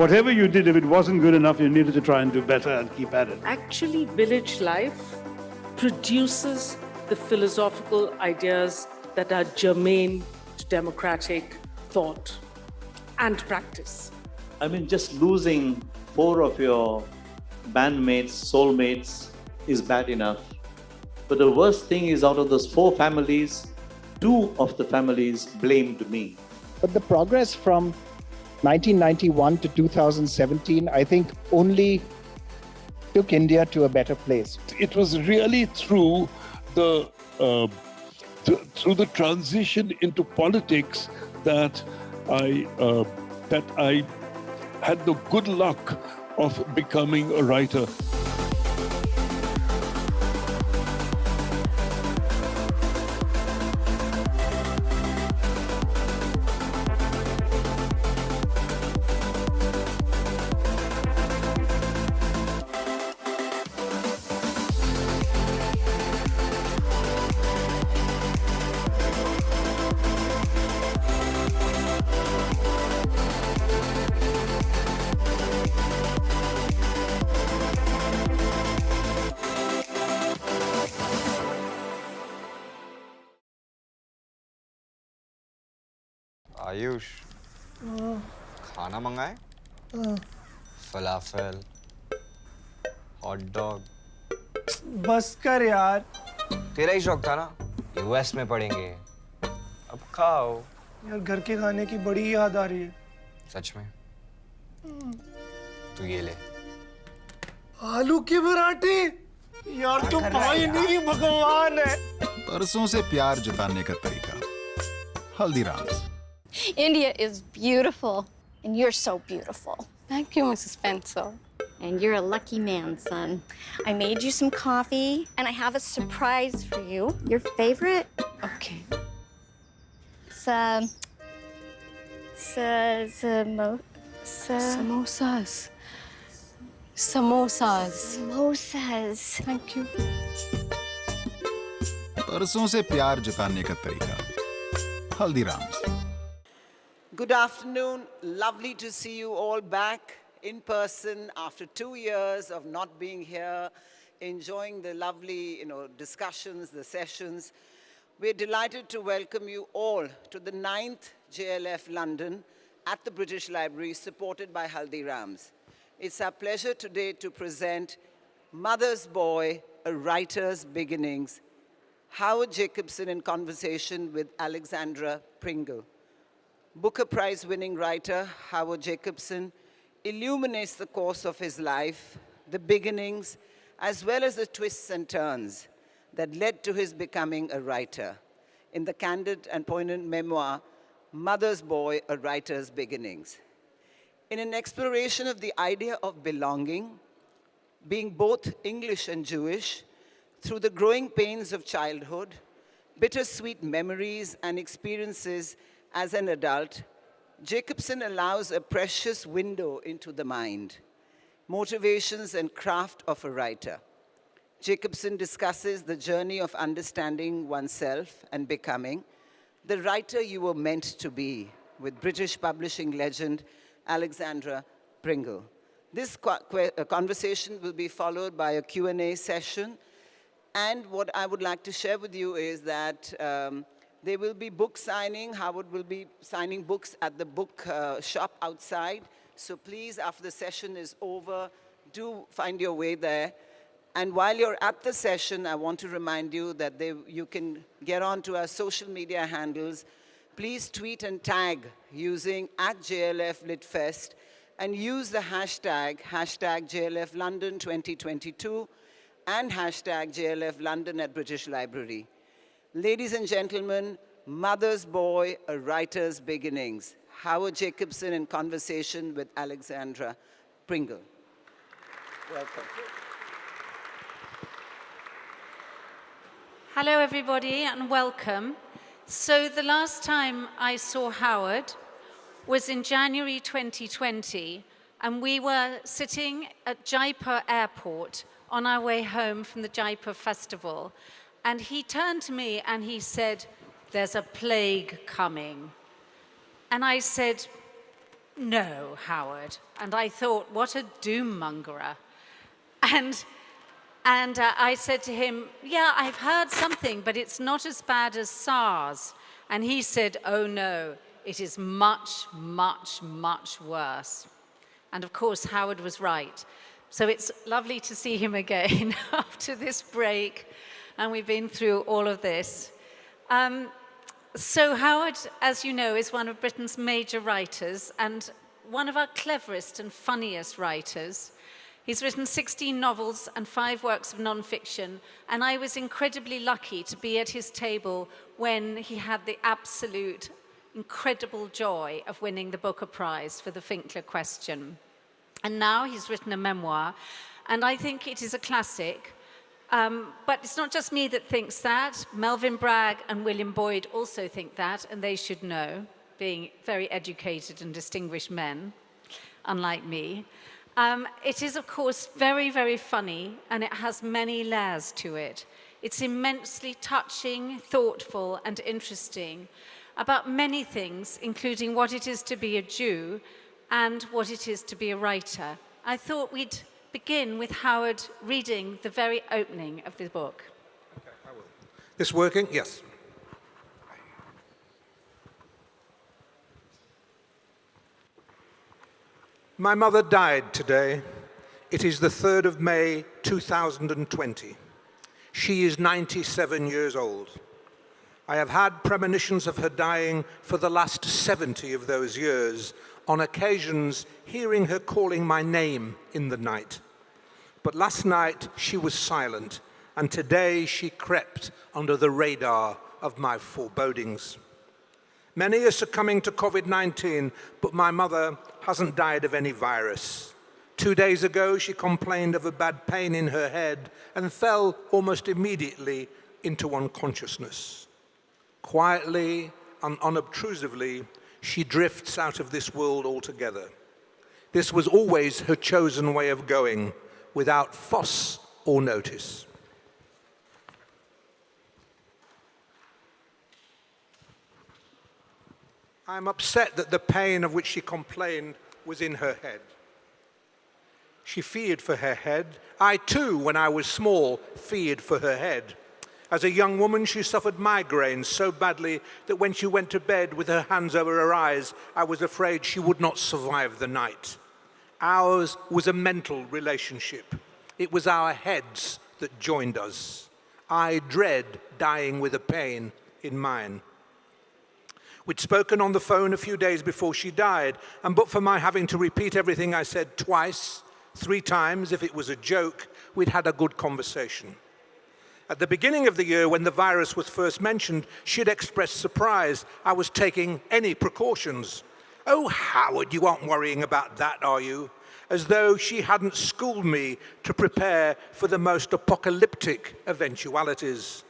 whatever you did, if it wasn't good enough, you needed to try and do better and keep at it. Actually, village life produces the philosophical ideas that are germane to democratic thought and practice. I mean, just losing four of your bandmates, soulmates is bad enough. But the worst thing is out of those four families, two of the families blamed me. But the progress from 1991 to 2017, I think only took India to a better place. It was really through the uh, th through the transition into politics that I uh, that I had the good luck of becoming a writer. Ayush. खाना मंगाए? फलाफल hot dog बस कर यार। तेरा ही शौक था ना? US में पढ़ेंगे। अब खाओ। यार घर के खाने की बड़ी याद आ रही है। सच में? तू ये ले। आलू के पराठे? यार तो भाई नहीं भगवान है। परसों से प्यार जताने का तरीका। Haldiram's. India is beautiful, and you're so beautiful. Thank you, Mrs. Spencer. And you're a lucky man, son. I made you some coffee, and I have a surprise for you. Your favorite? Okay. Some. Samo. Samosas. Samosas. Samosas. Thank you. परसों से प्यार जताने का तरीका Haldiram's Good afternoon. Lovely to see you all back in person after two years of not being here, enjoying the lovely you know, discussions, the sessions. We're delighted to welcome you all to the ninth JLF London at the British Library, supported by Haldirams. It's our pleasure today to present Mother's Boy, A Writer's Beginnings, Howard Jacobson in conversation with Alexandra Pringle. Booker Prize winning writer Howard Jacobson illuminates the course of his life, the beginnings, as well as the twists and turns that led to his becoming a writer. In the candid and poignant memoir, Mother's Boy, A Writer's Beginnings. In an exploration of the idea of belonging, being both English and Jewish, through the growing pains of childhood, bittersweet memories and experiences as an adult, Jacobson allows a precious window into the mind, motivations and craft of a writer. Jacobson discusses the journey of understanding oneself and becoming the writer you were meant to be with British publishing legend Alexandra Pringle. This conversation will be followed by a Q&A session. And what I would like to share with you is that um, there will be book signing. Howard will be signing books at the book uh, shop outside. So please, after the session is over, do find your way there. And while you're at the session, I want to remind you that they, you can get onto our social media handles. Please tweet and tag using at JLF Litfest and use the hashtag, hashtag JLF London 2022 and hashtag JLF London at British Library. Ladies and gentlemen, Mother's Boy, A Writer's Beginnings. Howard Jacobson in conversation with Alexandra Pringle. Welcome. Hello, everybody, and welcome. So the last time I saw Howard was in January 2020, and we were sitting at Jaipur Airport on our way home from the Jaipur Festival. And he turned to me and he said, there's a plague coming. And I said, No, Howard. And I thought, what a doom mongerer. And, and uh, I said to him, yeah, I've heard something, but it's not as bad as SARS. And he said, oh no, it is much, much, much worse. And of course, Howard was right. So it's lovely to see him again after this break. And we've been through all of this. Um, so Howard, as you know, is one of Britain's major writers and one of our cleverest and funniest writers. He's written 16 novels and five works of non-fiction, and I was incredibly lucky to be at his table when he had the absolute incredible joy of winning the Booker Prize for the Finkler question. And now he's written a memoir, and I think it is a classic. Um, but it's not just me that thinks that. Melvin Bragg and William Boyd also think that, and they should know, being very educated and distinguished men, unlike me. Um, it is, of course, very, very funny, and it has many layers to it. It's immensely touching, thoughtful, and interesting about many things, including what it is to be a Jew and what it is to be a writer. I thought we'd begin with Howard reading the very opening of the book. Okay, I will. This working? Yes. My mother died today. It is the 3rd of May, 2020. She is 97 years old. I have had premonitions of her dying for the last 70 of those years, on occasions hearing her calling my name in the night. But last night she was silent, and today she crept under the radar of my forebodings. Many are succumbing to COVID-19, but my mother hasn't died of any virus. Two days ago, she complained of a bad pain in her head and fell almost immediately into unconsciousness. Quietly and unobtrusively, she drifts out of this world altogether. This was always her chosen way of going, without fuss or notice. I'm upset that the pain of which she complained was in her head. She feared for her head. I too, when I was small, feared for her head. As a young woman, she suffered migraines so badly that when she went to bed with her hands over her eyes, I was afraid she would not survive the night. Ours was a mental relationship. It was our heads that joined us. I dread dying with a pain in mine. We'd spoken on the phone a few days before she died, and but for my having to repeat everything I said twice, three times, if it was a joke, we'd had a good conversation. At the beginning of the year, when the virus was first mentioned, she'd expressed surprise I was taking any precautions. Oh, Howard, you aren't worrying about that, are you? As though she hadn't schooled me to prepare for the most apocalyptic eventualities.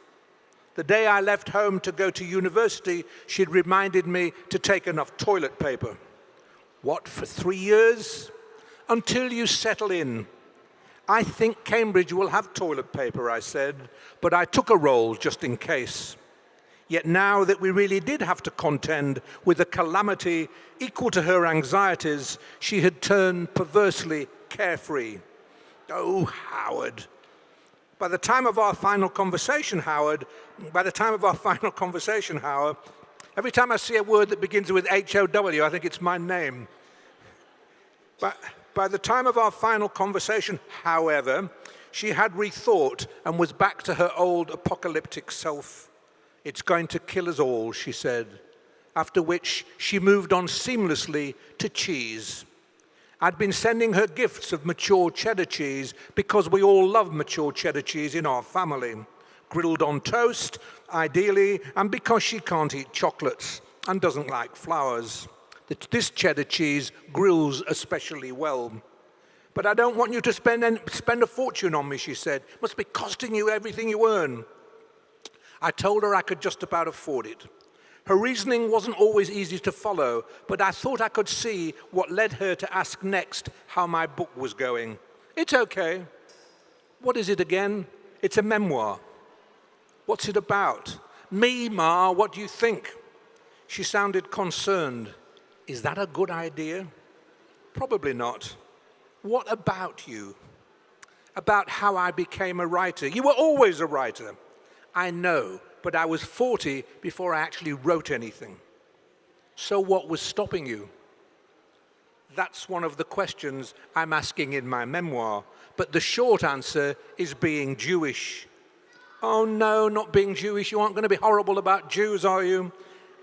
The day I left home to go to university, she'd reminded me to take enough toilet paper. What, for three years? Until you settle in. I think Cambridge will have toilet paper, I said, but I took a roll just in case. Yet now that we really did have to contend with a calamity equal to her anxieties, she had turned perversely carefree. Oh, Howard, by the time of our final conversation, Howard, by the time of our final conversation, Howard, every time I see a word that begins with H-O-W, I think it's my name. But by the time of our final conversation, however, she had rethought and was back to her old apocalyptic self. It's going to kill us all, she said, after which she moved on seamlessly to cheese. I'd been sending her gifts of mature cheddar cheese because we all love mature cheddar cheese in our family. Grilled on toast, ideally, and because she can't eat chocolates and doesn't like flowers. This cheddar cheese grills especially well. But I don't want you to spend, any, spend a fortune on me, she said. Must be costing you everything you earn. I told her I could just about afford it. Her reasoning wasn't always easy to follow, but I thought I could see what led her to ask next how my book was going. It's okay. What is it again? It's a memoir. What's it about? Me, Ma, what do you think? She sounded concerned. Is that a good idea? Probably not. What about you? About how I became a writer. You were always a writer. I know, but I was 40 before I actually wrote anything. So what was stopping you? That's one of the questions I'm asking in my memoir. But the short answer is being Jewish. Oh no, not being Jewish. You aren't going to be horrible about Jews, are you?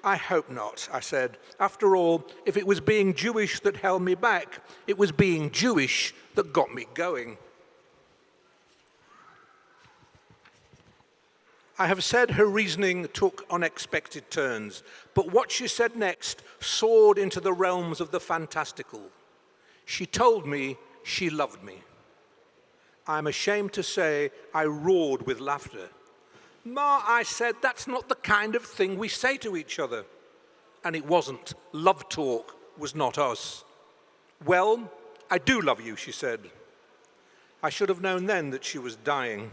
I hope not, I said. After all, if it was being Jewish that held me back, it was being Jewish that got me going. I have said her reasoning took unexpected turns, but what she said next soared into the realms of the fantastical. She told me she loved me. I'm ashamed to say I roared with laughter. Ma, I said, that's not the kind of thing we say to each other. And it wasn't. Love talk was not us. Well, I do love you, she said. I should have known then that she was dying.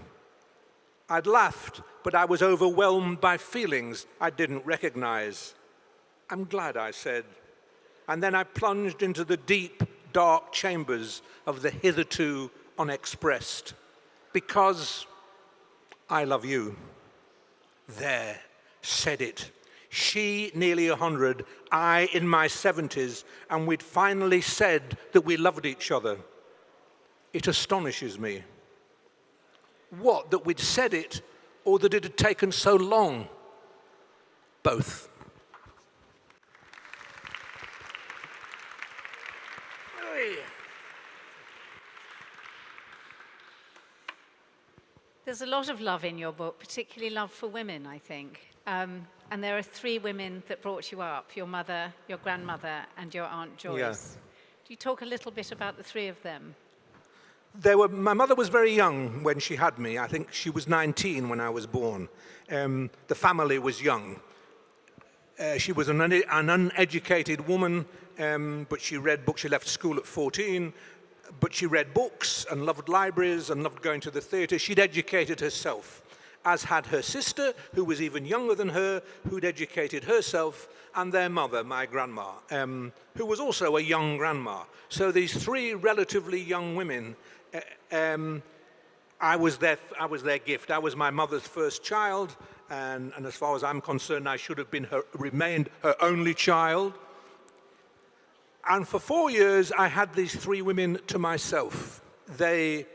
I'd laughed, but I was overwhelmed by feelings I didn't recognize. I'm glad, I said. And then I plunged into the deep, dark chambers of the hitherto unexpressed. Because I love you. There, said it. She nearly 100, I in my 70s, and we'd finally said that we loved each other. It astonishes me. What, that we'd said it or that it had taken so long? Both. There's a lot of love in your book, particularly love for women, I think. Um, and there are three women that brought you up your mother, your grandmother, and your Aunt Joyce. Yeah. Do you talk a little bit about the three of them? There were, my mother was very young when she had me. I think she was 19 when I was born. Um, the family was young. Uh, she was an, un an uneducated woman, um, but she read books. She left school at 14, but she read books and loved libraries and loved going to the theatre. She'd educated herself, as had her sister, who was even younger than her, who'd educated herself, and their mother, my grandma, um, who was also a young grandma. So these three relatively young women uh, um, I was, their, I was their gift. I was my mother's first child, and, and as far as I'm concerned, I should have been her, remained her only child. And for four years, I had these three women to myself. They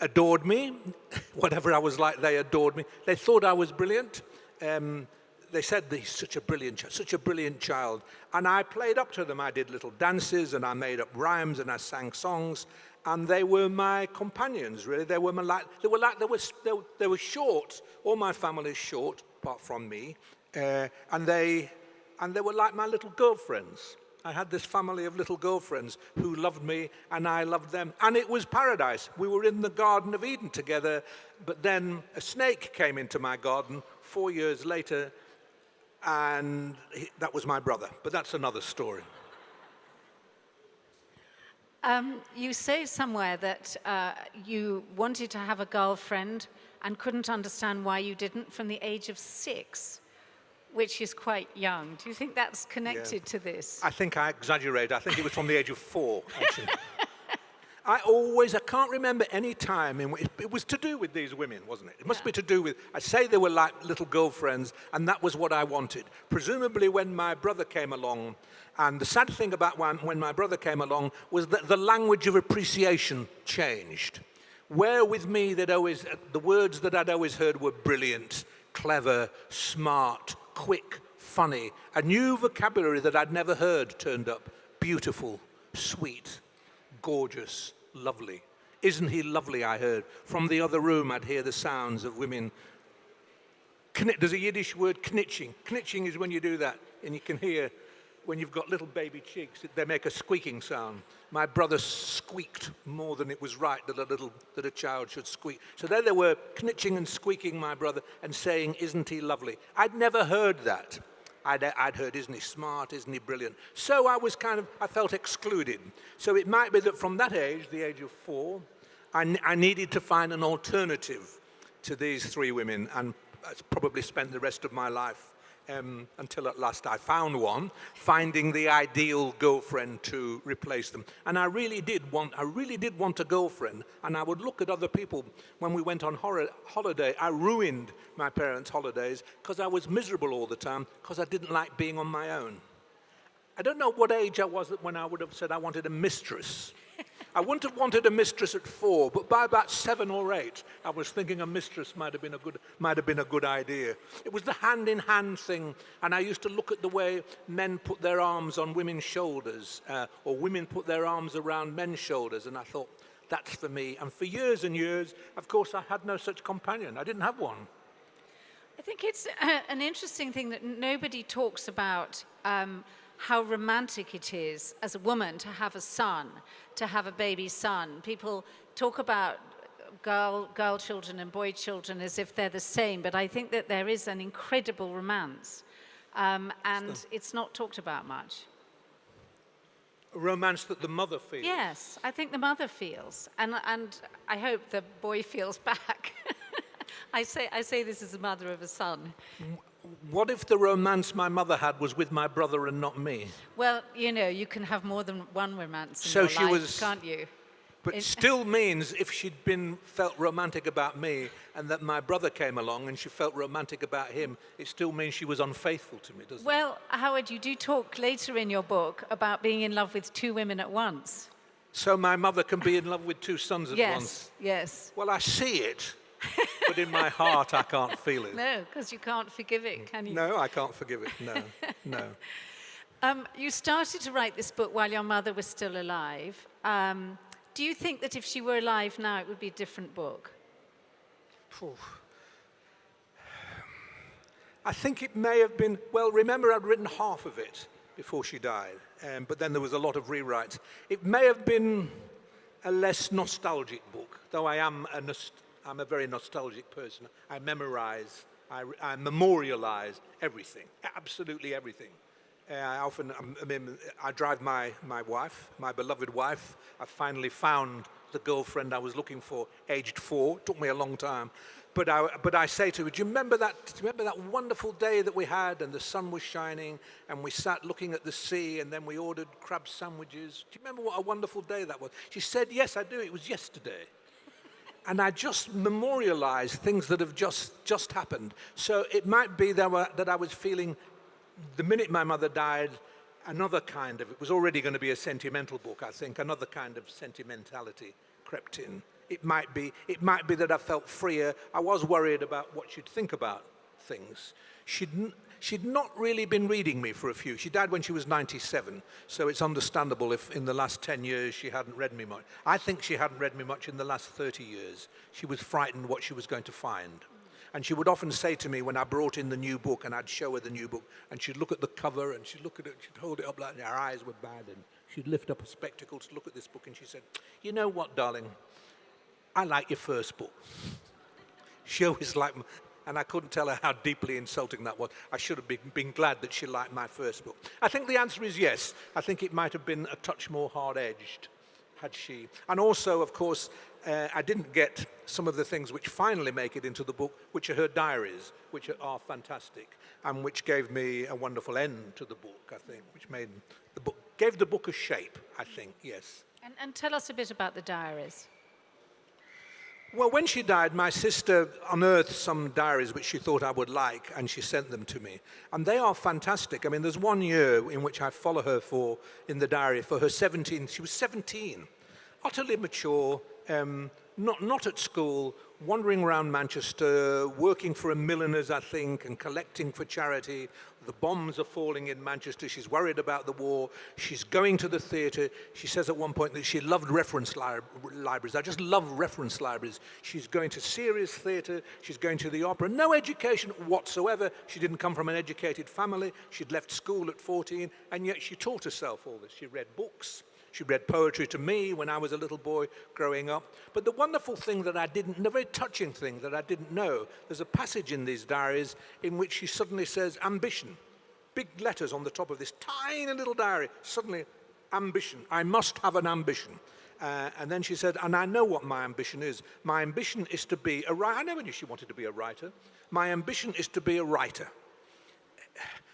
adored me. Whatever I was like, they adored me. They thought I was brilliant. Um, they said he's such a brilliant, such a brilliant child. And I played up to them. I did little dances and I made up rhymes and I sang songs. And they were my companions, really. They were my, like, they were like, they were, they, were, they were short. All my family is short, apart from me. Uh, and they, and they were like my little girlfriends. I had this family of little girlfriends who loved me and I loved them. And it was paradise. We were in the Garden of Eden together, but then a snake came into my garden four years later, and he, that was my brother. But that's another story. Um, you say somewhere that uh, you wanted to have a girlfriend and couldn't understand why you didn't from the age of six, which is quite young. Do you think that's connected Yeah. to this? I think I exaggerate. I think it was from the age of four, actually. I always, I can't remember any time in which, it was to do with these women, wasn't it? It must be to do with, I say they were like little girlfriends, and that was what I wanted. Presumably when my brother came along, and the sad thing about when, when my brother came along was that the language of appreciation changed. Where with me, they'd always, the words that I'd always heard were brilliant, clever, smart, quick, funny. A new vocabulary that I'd never heard turned up. Beautiful, sweet, gorgeous, lovely. Isn't he lovely, I heard. From the other room, I'd hear the sounds of women. There's a Yiddish word, knitching. Knitching is when you do that, and you can hear when you've got little baby cheeks, they make a squeaking sound. My brother squeaked more than it was right that a little that a child should squeak. So there they were, knitching and squeaking, my brother, and saying, "Isn't he lovely?" I'd never heard that. I'd, I'd heard, "Isn't he smart? Isn't he brilliant?" So I was kind of, I felt excluded. So it might be that from that age, the age of four, I needed to find an alternative to these three women, and I probably spent the rest of my life um, until at last I found one, finding the ideal girlfriend to replace them. And I really did want, I really did want a girlfriend. And I would look at other people when we went on holiday. I ruined my parents' holidays because I was miserable all the time because I didn't like being on my own. I don't know what age I was when I would have said I wanted a mistress. I wouldn't have wanted a mistress at four, but by about seven or eight, I was thinking a mistress might have been a good, might have been a good idea. It was the hand-in-hand thing, and I used to look at the way men put their arms on women's shoulders, uh, or women put their arms around men's shoulders, and I thought, that's for me. And for years and years, of course, I had no such companion. I didn't have one. I think it's uh, an interesting thing that nobody talks about um, how romantic it is as a woman to have a son, to have a baby son. People talk about girl, girl children and boy children as if they're the same, but I think that there is an incredible romance, um, and so. it's not talked about much. A romance that the mother feels. Yes, I think the mother feels, and, and I hope the boy feels back. I, say, I say this as the mother of a son what if the romance my mother had was with my brother and not me? Well, you know, you can have more than one romance in so your she life, was, can't you? But it still means if she'd been felt romantic about me and that my brother came along and she felt romantic about him, it still means she was unfaithful to me, doesn't well, it? Well, Howard, you do talk later in your book about being in love with two women at once. So my mother can be in love with two sons at yes, once? Yes, Well, I see it but in my heart, I can't feel it. No, because you can't forgive it, can you? No, I can't forgive it. No, no. Um, you started to write this book while your mother was still alive. Um, do you think that if she were alive now, it would be a different book? I think it may have been, well, remember I'd written half of it before she died, um, but then there was a lot of rewrites. It may have been a less nostalgic book, though I am a nost I'm a very nostalgic person. I memorize, I, I memorialize everything, absolutely everything. Uh, I often, um, I mean, I drive my, my wife, my beloved wife. I finally found the girlfriend I was looking for, aged four. It took me a long time. But I, but I say to her, do you remember that, do you remember that wonderful day that we had and the sun was shining and we sat looking at the sea and then we ordered crab sandwiches? Do you remember what a wonderful day that was? She said, yes, I do. It was yesterday and I just memorialize things that have just, just happened. So it might be that, were, that I was feeling, the minute my mother died, another kind of, it was already going to be a sentimental book, I think, another kind of sentimentality crept in. It might be, it might be that I felt freer. I was worried about what you'd think about things. She'd, she'd not really been reading me for a few. She died when she was 97, so it's understandable if in the last 10 years she hadn't read me much. I think she hadn't read me much in the last 30 years. She was frightened what she was going to find. And she would often say to me when I brought in the new book and I'd show her the new book and she'd look at the cover and she'd look at it, she'd hold it up like her eyes were bad and she'd lift up her spectacles to look at this book and she said, you know what, darling, I like your first book. She always liked, and I couldn't tell her how deeply insulting that was. I should have been, been, glad that she liked my first book. I think the answer is yes. I think it might have been a touch more hard-edged had she. And also, of course, uh, I didn't get some of the things which finally make it into the book, which are her diaries, which are, fantastic, and which gave me a wonderful end to the book, I think, which made the book, gave the book a shape, I think, yes. And, and tell us a bit about the diaries. Well, when she died, my sister unearthed some diaries which she thought I would like, and she sent them to me. And they are fantastic. I mean, there's one year in which I follow her for, in the diary, for her 17th. She was 17, utterly mature, um, not, not at school, wandering around Manchester, working for a milliner's, I think, and collecting for charity. The bombs are falling in Manchester. She's worried about the war. She's going to the theatre. She says at one point that she loved reference li libraries. I just love reference libraries. She's going to serious theatre. She's going to the opera. No education whatsoever. She didn't come from an educated family. She'd left school at 14, and yet she taught herself all this. She read books. She read poetry to me when I was a little boy growing up. But the wonderful thing that I didn't, the very touching thing that I didn't know, there's a passage in these diaries in which she suddenly says, ambition. Big letters on the top of this tiny little diary. Suddenly, ambition. I must have an ambition. Uh, and then she said, and I know what my ambition is. My ambition is to be a writer. I never knew she wanted to be a writer. My ambition is to be a writer.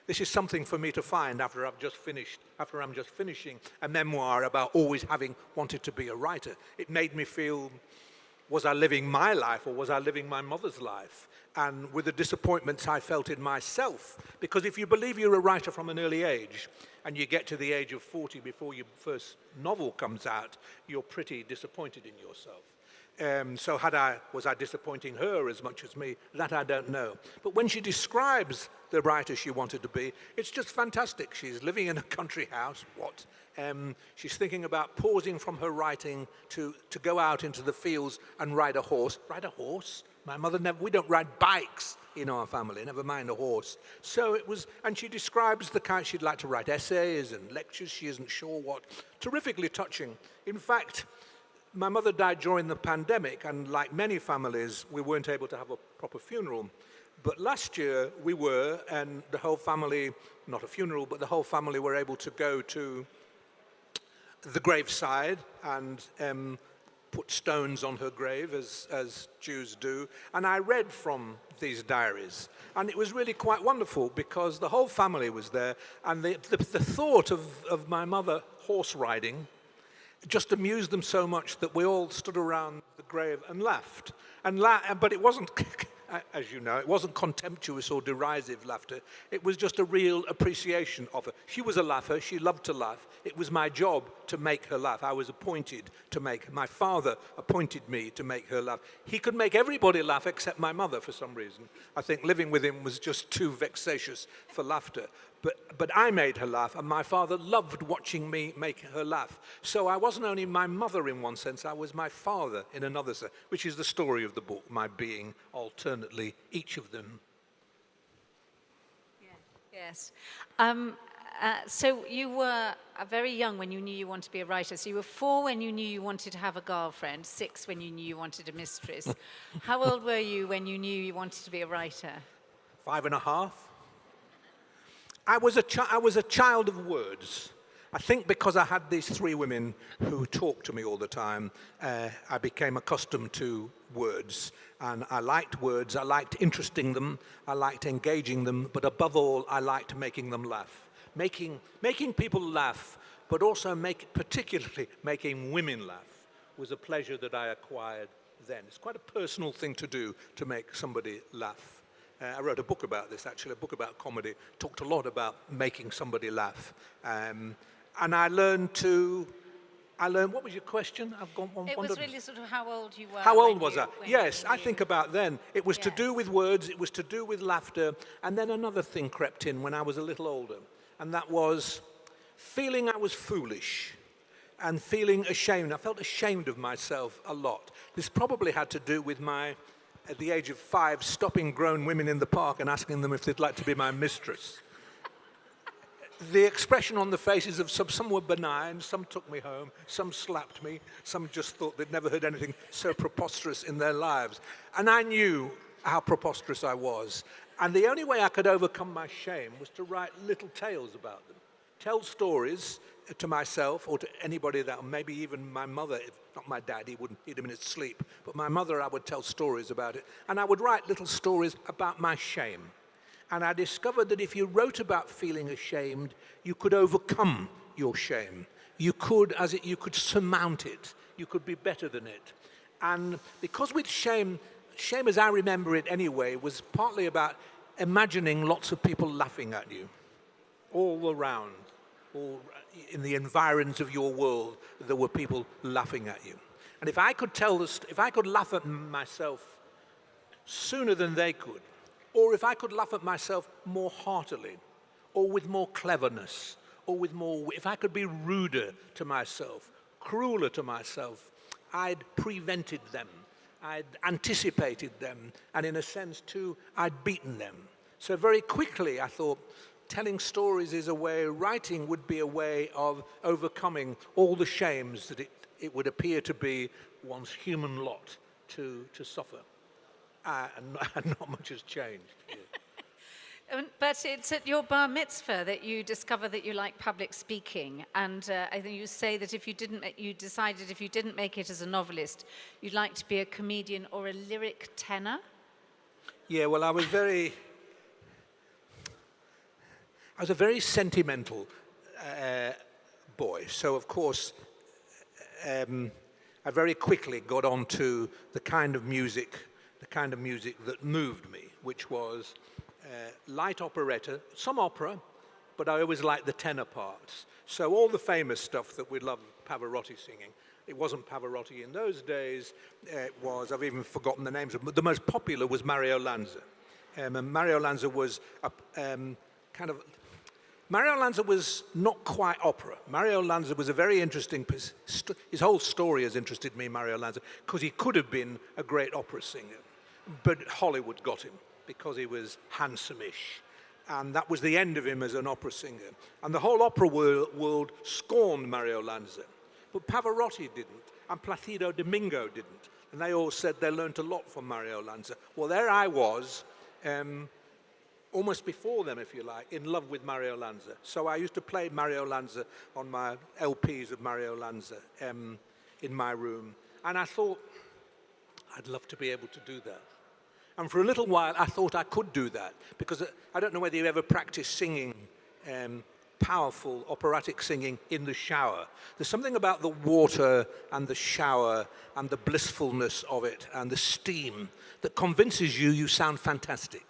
This is something for me to find after I've just finished, after I'm just finishing a memoir about always having wanted to be a writer. It made me feel, was I living my life or was I living my mother's life? And with the disappointments I felt in myself, because if you believe you're a writer from an early age and you get to the age of 40 before your first novel comes out, you're pretty disappointed in yourself. Um, so had I, was I disappointing her as much as me? That I don't know. But when she describes the writer she wanted to be, it's just fantastic. She's living in a country house, what? Um, she's thinking about pausing from her writing to, to go out into the fields and ride a horse. Ride a horse? My mother never, we don't ride bikes in our family, never mind a horse. So it was, and she describes the kind she'd like to write essays and lectures, she isn't sure what. Terrifically touching. In fact, my mother died during the pandemic, and like many families, we weren't able to have a proper funeral. But last year we were, and the whole family, not a funeral, but the whole family were able to go to the graveside and um, put stones on her grave, as, as Jews do. And I read from these diaries. And it was really quite wonderful because the whole family was there. And the, the, the thought of, of my mother horse riding just amused them so much that we all stood around the grave and laughed. And la but it wasn't, as you know, it wasn't contemptuous or derisive laughter. It was just a real appreciation of her. She was a laugher. She loved to laugh. It was my job to make her laugh. I was appointed to make, my father appointed me to make her laugh. He could make everybody laugh except my mother for some reason. I think living with him was just too vexatious for laughter. But, but I made her laugh, and my father loved watching me make her laugh. So I wasn't only my mother in one sense, I was my father in another sense, which is the story of the book, my being alternately each of them. Yes. Um, uh, so you were uh, very young when you knew you wanted to be a writer. So you were four when you knew you wanted to have a girlfriend, six when you knew you wanted a mistress. How old were you when you knew you wanted to be a writer? Five and a half. I was, a I was a child of words. I think because I had these three women who talked to me all the time, uh, I became accustomed to words. And I liked words, I liked interesting them, I liked engaging them, but above all, I liked making them laugh. Making, making people laugh, but also make, particularly making women laugh, was a pleasure that I acquired then. It's quite a personal thing to do, to make somebody laugh. Uh, I wrote a book about this, actually, a book about comedy, talked a lot about making somebody laugh. Um, and I learned to, I learned, what was your question? I've gone one. It was really sort of how old you were. How old was you, I? Yes, I think about then. It was yes. to do with words, it was to do with laughter, and then another thing crept in when I was a little older, and that was feeling I was foolish and feeling ashamed. I felt ashamed of myself a lot. This probably had to do with my at the age of five, stopping grown women in the park and asking them if they'd like to be my mistress. the expression on the faces of some, some were benign, some took me home, some slapped me, some just thought they'd never heard anything so preposterous in their lives. And I knew how preposterous I was. And the only way I could overcome my shame was to write little tales about them. Tell stories uh, to myself or to anybody that, maybe even my mother, if not my dad, he wouldn't, he'd have been asleep, but my mother, I would tell stories about it. And I would write little stories about my shame. And I discovered that if you wrote about feeling ashamed, you could overcome your shame. You could, as it, you could surmount it. You could be better than it. And because with shame, shame as I remember it anyway, was partly about imagining lots of people laughing at you all around or in the environs of your world, there were people laughing at you. And if I could tell this, if I could laugh at myself sooner than they could, or if I could laugh at myself more heartily, or with more cleverness, or with more, if I could be ruder to myself, crueler to myself, I'd prevented them. I'd anticipated them, and in a sense too, I'd beaten them. So very quickly I thought, telling stories is a way, writing would be a way of overcoming all the shames that it, it would appear to be one's human lot to, to suffer. Uh, and, and not much has changed. Um, but it's at your bar mitzvah that you discover that you like public speaking. And uh, I think you say that if you didn't, you decided if you didn't make it as a novelist, you'd like to be a comedian or a lyric tenor. Yeah, well, I was very, I was a very sentimental uh, boy. So, of course, um, I very quickly got onto the kind of music, the kind of music that moved me, which was light operetta, some opera, but I always liked the tenor parts. So all the famous stuff that we love Pavarotti singing, it wasn't Pavarotti in those days. It was, I've even forgotten the names of but the most popular was Mario Lanza. Um, and Mario Lanza was a, um, kind of Mario Lanza was not quite opera. Mario Lanza was a very interesting, his whole story has interested me, Mario Lanza, because he could have been a great opera singer, but Hollywood got him because he was handsome-ish. And that was the end of him as an opera singer. And the whole opera world, world scorned Mario Lanza. But Pavarotti didn't, and Placido Domingo didn't. And they all said they learned a lot from Mario Lanza. Well, there I was, um, almost before them, if you like, in love with Mario Lanza. So I used to play Mario Lanza on my LPs of Mario Lanza um, in my room. And I thought, I'd love to be able to do that. And for a little while, I thought I could do that because I don't know whether you ever practice singing um, powerful operatic singing in the shower. There's something about the water and the shower and the blissfulness of it and the steam that convinces you you sound fantastic.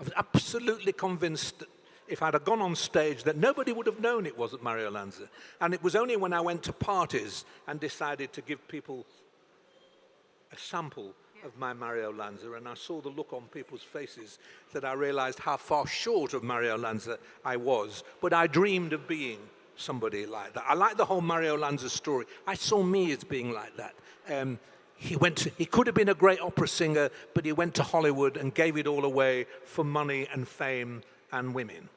I was absolutely convinced that if I'd have gone on stage that nobody would have known it wasn't Mario Lanza. And it was only when I went to parties and decided to give people a sample of my Mario Lanza and I saw the look on people's faces that I realized how far short of Mario Lanza I was. But I dreamed of being somebody like that. I like the whole Mario Lanza story. I saw me as being like that. Um, he, went to, he could have been a great opera singer, but he went to Hollywood and gave it all away for money and fame and women.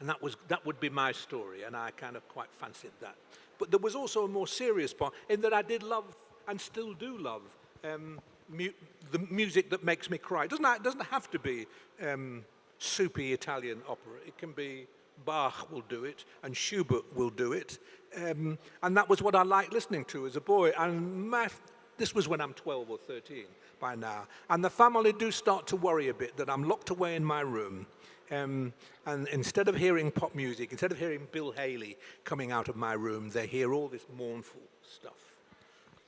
And that, was, that would be my story, and I kind of quite fancied that. But there was also a more serious part in that I did love and still do love um, mu the music that makes me cry. It doesn't, it doesn't have to be um, soupy Italian opera. It can be Bach will do it, and Schubert will do it. Um, and that was what I liked listening to as a boy. And my, this was when I'm 12 or 13 by now. And the family do start to worry a bit that I'm locked away in my room. Um, and instead of hearing pop music, instead of hearing Bill Haley coming out of my room, they hear all this mournful stuff.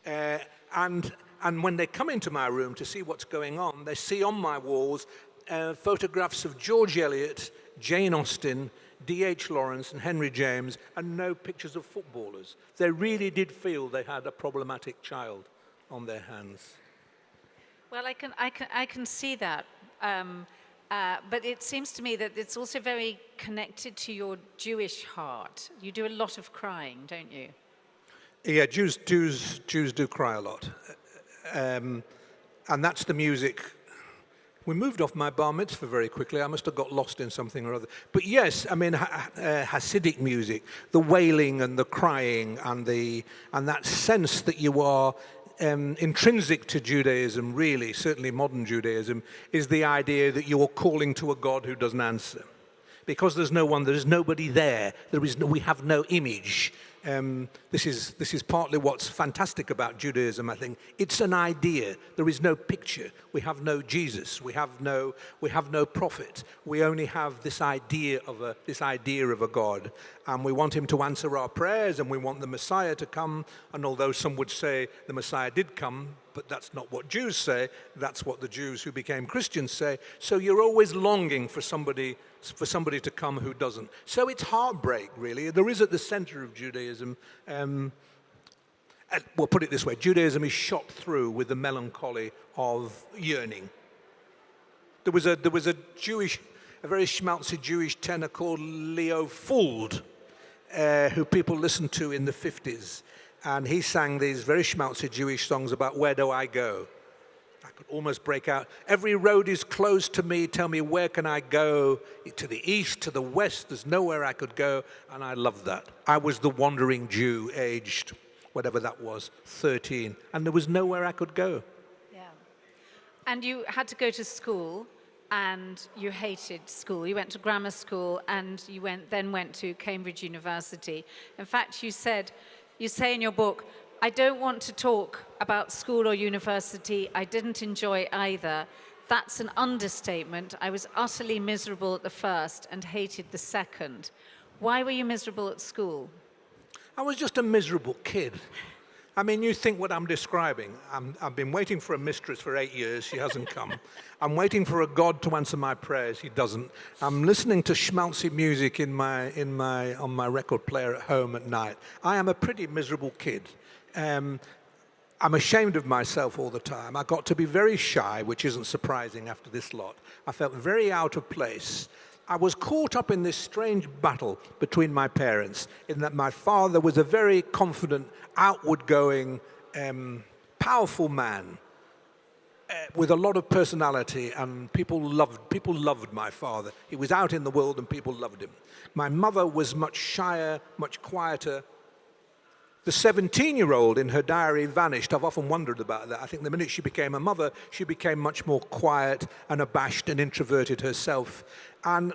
Uh, and, and when they come into my room to see what's going on, they see on my walls uh, photographs of George Eliot, Jane Austen, D.H. Lawrence and Henry James, and no pictures of footballers. They really did feel they had a problematic child on their hands. Well, I can, I can, I can see that. Um, uh, but it seems to me that it's also very connected to your Jewish heart. You do a lot of crying, don't you? Yeah, Jews, Jews, Jews do cry a lot. Um, and that's the music. We moved off my bar mitzvah very quickly. I must have got lost in something or other. But yes, I mean, ha uh, Hasidic music, the wailing and the crying and, the, and that sense that you are um, intrinsic to Judaism, really, certainly modern Judaism, is the idea that you're calling to a God who doesn't answer. Because there's no one, there is nobody there, there is no, we have no image, um, this, is, this is partly what's fantastic about Judaism, I think. It's an idea. There is no picture. We have no Jesus. We have no, we have no prophet. We only have this idea, of a, this idea of a God. And we want him to answer our prayers and we want the Messiah to come. And although some would say the Messiah did come, but that's not what Jews say. That's what the Jews who became Christians say. So you're always longing for somebody for somebody to come who doesn't. So it's heartbreak, really. There is at the center of Judaism, um, we'll put it this way, Judaism is shot through with the melancholy of yearning. There was a, there was a Jewish, a very schmaltzy Jewish tenor called Leo Fuld, uh, who people listened to in the 50s. And he sang these very schmaltzy Jewish songs about where do I go? I could almost break out. Every road is closed to me. Tell me, where can I go? To the east, to the west, there's nowhere I could go. And I loved that. I was the wandering Jew, aged whatever that was, 13. And there was nowhere I could go. Yeah. And you had to go to school and you hated school. You went to grammar school and you went, then went to Cambridge University. In fact, you said, you say in your book, I don't want to talk about school or university. I didn't enjoy either. That's an understatement. I was utterly miserable at the first and hated the second. Why were you miserable at school? I was just a miserable kid. I mean, you think what I'm describing. i have been waiting for a mistress for eight years. She hasn't come. I'm waiting for a God to answer my prayers. He doesn't. I'm listening to schmaltzy music in my, in my, on my record player at home at night. I am a pretty miserable kid. Um, I'm ashamed of myself all the time. I got to be very shy, which isn't surprising after this lot. I felt very out of place. I was caught up in this strange battle between my parents, in that my father was a very confident, outward going, um, powerful man uh, with a lot of personality, and people loved, people loved my father. He was out in the world and people loved him. My mother was much shyer, much quieter, the 17-year-old in her diary vanished. I've often wondered about that. I think the minute she became a mother, she became much more quiet and abashed and introverted herself. And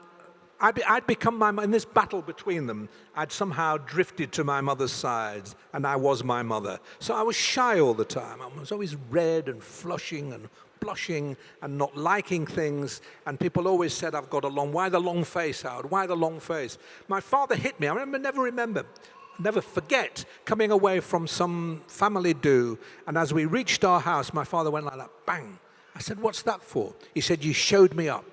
I'd, I'd become my, in this battle between them, I'd somehow drifted to my mother's side, and I was my mother. So I was shy all the time. I was always red and flushing and blushing and not liking things. And people always said, I've got a long, why the long face, Howard? Why the long face? My father hit me. I remember, never remember never forget coming away from some family do. And as we reached our house, my father went like that, bang. I said, what's that for? He said, you showed me up.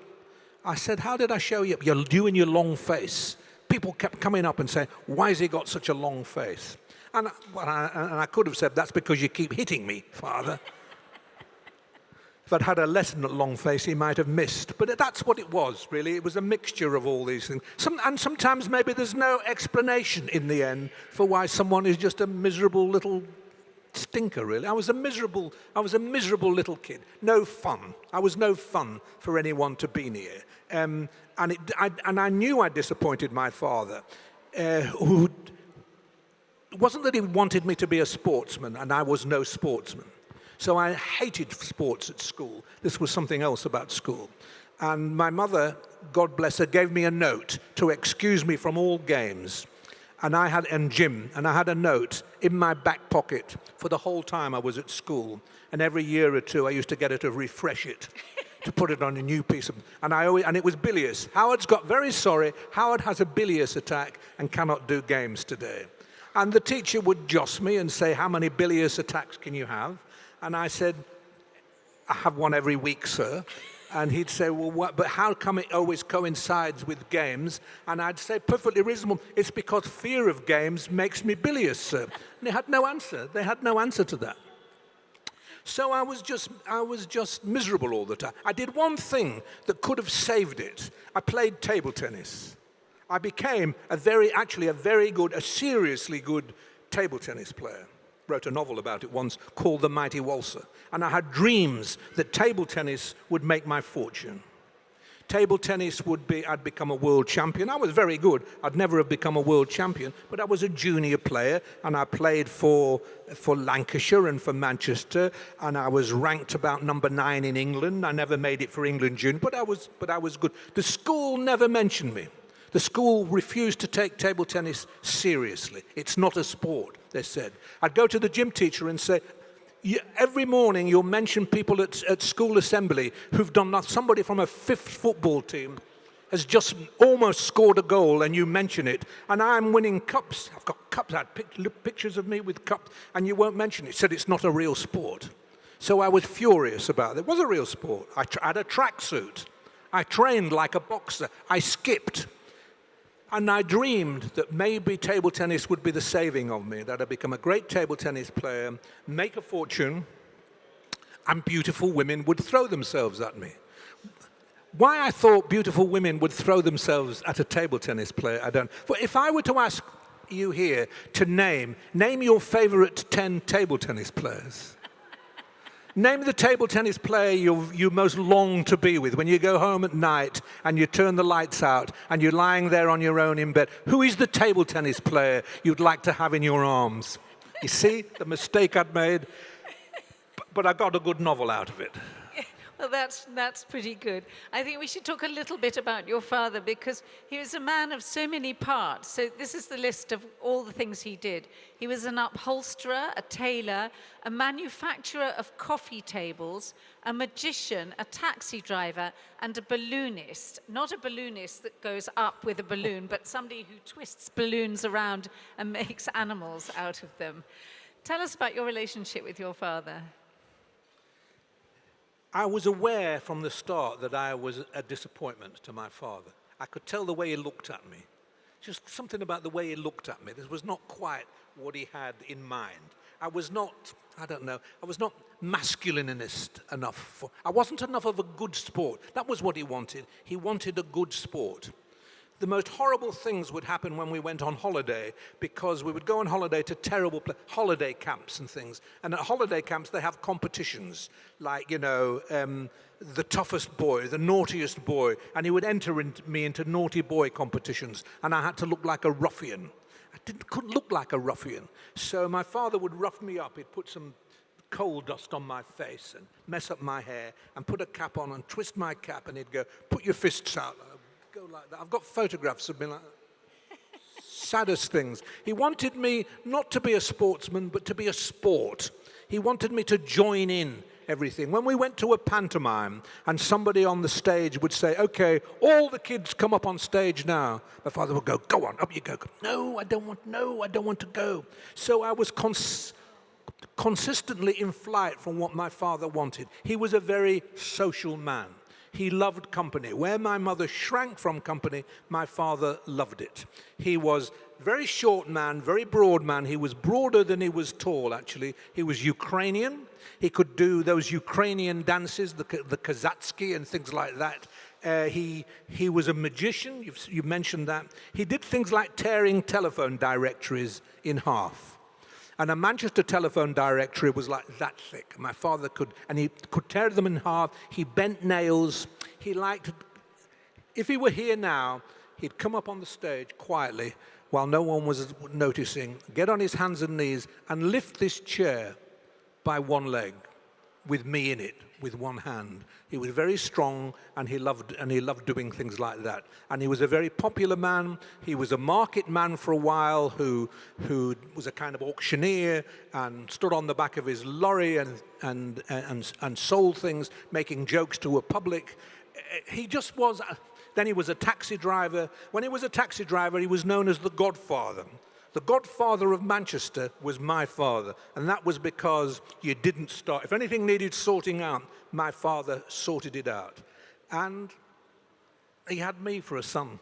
I said, how did I show you up? You're doing your long face. People kept coming up and saying, why has he got such a long face? And, I, and I could have said, that's because you keep hitting me, father. I'd had a lesson at long face, he might have missed. But that's what it was, really. It was a mixture of all these things. Some, and sometimes maybe there's no explanation in the end for why someone is just a miserable little stinker, really. I was a miserable, I was a miserable little kid. No fun. I was no fun for anyone to be near. Um, and, it, I, and I knew I disappointed my father, uh, who wasn't that he wanted me to be a sportsman, and I was no sportsman. So I hated sports at school. This was something else about school. And my mother, God bless her, gave me a note to excuse me from all games. And I had, and gym, and I had a note in my back pocket for the whole time I was at school. And every year or two, I used to get her to refresh it, to put it on a new piece of, and I always, and it was bilious. Howard's got very sorry. Howard has a bilious attack and cannot do games today. And the teacher would joss me and say, how many bilious attacks can you have? And I said, I have one every week, sir. And he'd say, well, what, but how come it always coincides with games? And I'd say, perfectly reasonable, it's because fear of games makes me bilious, sir. And they had no answer. They had no answer to that. So I was just, I was just miserable all the time. I did one thing that could have saved it. I played table tennis. I became a very, actually a very good, a seriously good table tennis player wrote a novel about it once called The Mighty Waltzer. And I had dreams that table tennis would make my fortune. Table tennis would be, I'd become a world champion. I was very good. I'd never have become a world champion, but I was a junior player and I played for, for Lancashire and for Manchester and I was ranked about number nine in England. I never made it for England junior, but I was, but I was good. The school never mentioned me. The school refused to take table tennis seriously. It's not a sport, they said. I'd go to the gym teacher and say, every morning you'll mention people at, at school assembly who've done nothing. Somebody from a fifth football team has just almost scored a goal and you mention it, and I'm winning cups. I've got cups, I had pictures of me with cups, and you won't mention it. Said it's not a real sport. So I was furious about it. It was a real sport. I had a tracksuit. I trained like a boxer. I skipped. And I dreamed that maybe table tennis would be the saving of me, that I'd become a great table tennis player, make a fortune, and beautiful women would throw themselves at me. Why I thought beautiful women would throw themselves at a table tennis player, I don't. But if I were to ask you here to name, name your favorite 10 table tennis players. Name the table tennis player you, you most long to be with when you go home at night and you turn the lights out and you're lying there on your own in bed. Who is the table tennis player you'd like to have in your arms? You see the mistake I'd made? But I got a good novel out of it. that's, that's pretty good. I think we should talk a little bit about your father because he was a man of so many parts. So this is the list of all the things he did. He was an upholsterer, a tailor, a manufacturer of coffee tables, a magician, a taxi driver, and a balloonist. Not a balloonist that goes up with a balloon, but somebody who twists balloons around and makes animals out of them. Tell us about your relationship with your father. I was aware from the start that I was a disappointment to my father. I could tell the way he looked at me. Just something about the way he looked at me. This was not quite what he had in mind. I was not, I don't know, I was not masculinist enough. For, I wasn't enough of a good sport. That was what he wanted. He wanted a good sport the most horrible things would happen when we went on holiday because we would go on holiday to terrible holiday camps and things. And at holiday camps, they have competitions like, you know, um, the toughest boy, the naughtiest boy. And he would enter in, me into naughty boy competitions. And I had to look like a ruffian. I didn't, couldn't look like a ruffian. So my father would rough me up. He'd put some coal dust on my face and mess up my hair and put a cap on and twist my cap and he'd go, put your fists out go like that. I've got photographs of me like. Saddest things. He wanted me not to be a sportsman, but to be a sport. He wanted me to join in everything. When we went to a pantomime and somebody on the stage would say, okay, all the kids come up on stage now, my father would go, go on, up you go. No, I don't want, no, I don't want to go. So I was cons consistently in flight from what my father wanted. He was a very social man. He loved company. Where my mother shrank from company, my father loved it. He was very short man, very broad man. He was broader than he was tall, actually. He was Ukrainian. He could do those Ukrainian dances, the, the Kazatsky and things like that. Uh, he, he was a magician, you've, you mentioned that. He did things like tearing telephone directories in half. And a Manchester telephone directory was like that thick. My father could, and he could tear them in half. He bent nails. He liked, if he were here now, he'd come up on the stage quietly while no one was noticing, get on his hands and knees and lift this chair by one leg with me in it with one hand. He was very strong and he loved and he loved doing things like that. And he was a very popular man. He was a market man for a while who who was a kind of auctioneer and stood on the back of his lorry and and and, and sold things, making jokes to a public. He just was then he was a taxi driver. When he was a taxi driver, he was known as the Godfather. The godfather of Manchester was my father, and that was because you didn't start. If anything needed sorting out, my father sorted it out. And he had me for a son.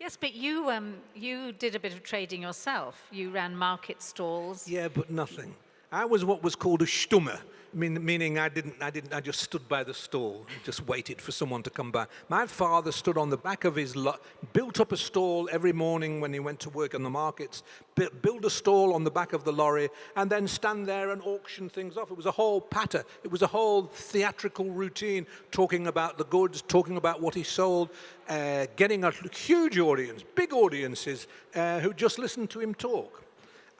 Yes, but you, um, you did a bit of trading yourself. You ran market stalls. Yeah, but nothing. I was what was called a stummer, mean, meaning I didn't, I didn't, I just stood by the stall, just waited for someone to come by. My father stood on the back of his built up a stall every morning when he went to work in the markets, build a stall on the back of the lorry, and then stand there and auction things off. It was a whole patter. It was a whole theatrical routine, talking about the goods, talking about what he sold, uh, getting a huge audience, big audiences, uh, who just listened to him talk.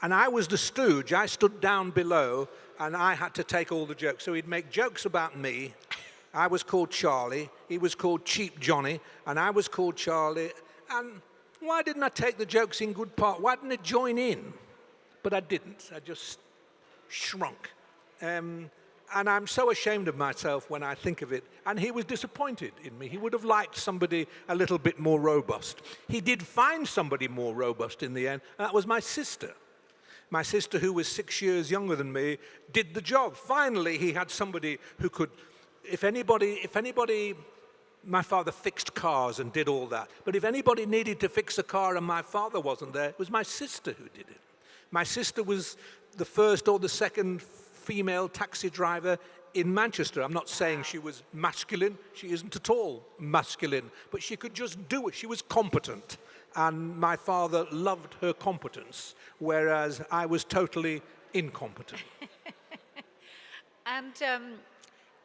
And I was the stooge. I stood down below and I had to take all the jokes. So he'd make jokes about me. I was called Charlie, he was called Cheap Johnny, and I was called Charlie. And why didn't I take the jokes in good part? Why didn't I join in? But I didn't. I just shrunk. Um, and I'm so ashamed of myself when I think of it. And he was disappointed in me. He would have liked somebody a little bit more robust. He did find somebody more robust in the end, and that was my sister. My sister, who was six years younger than me, did the job. Finally, he had somebody who could, if anybody, if anybody, my father fixed cars and did all that. But if anybody needed to fix a car and my father wasn't there, it was my sister who did it. My sister was the first or the second female taxi driver in Manchester. I'm not saying she was masculine. She isn't at all masculine. But she could just do it. She was competent and my father loved her competence, whereas I was totally incompetent. and um,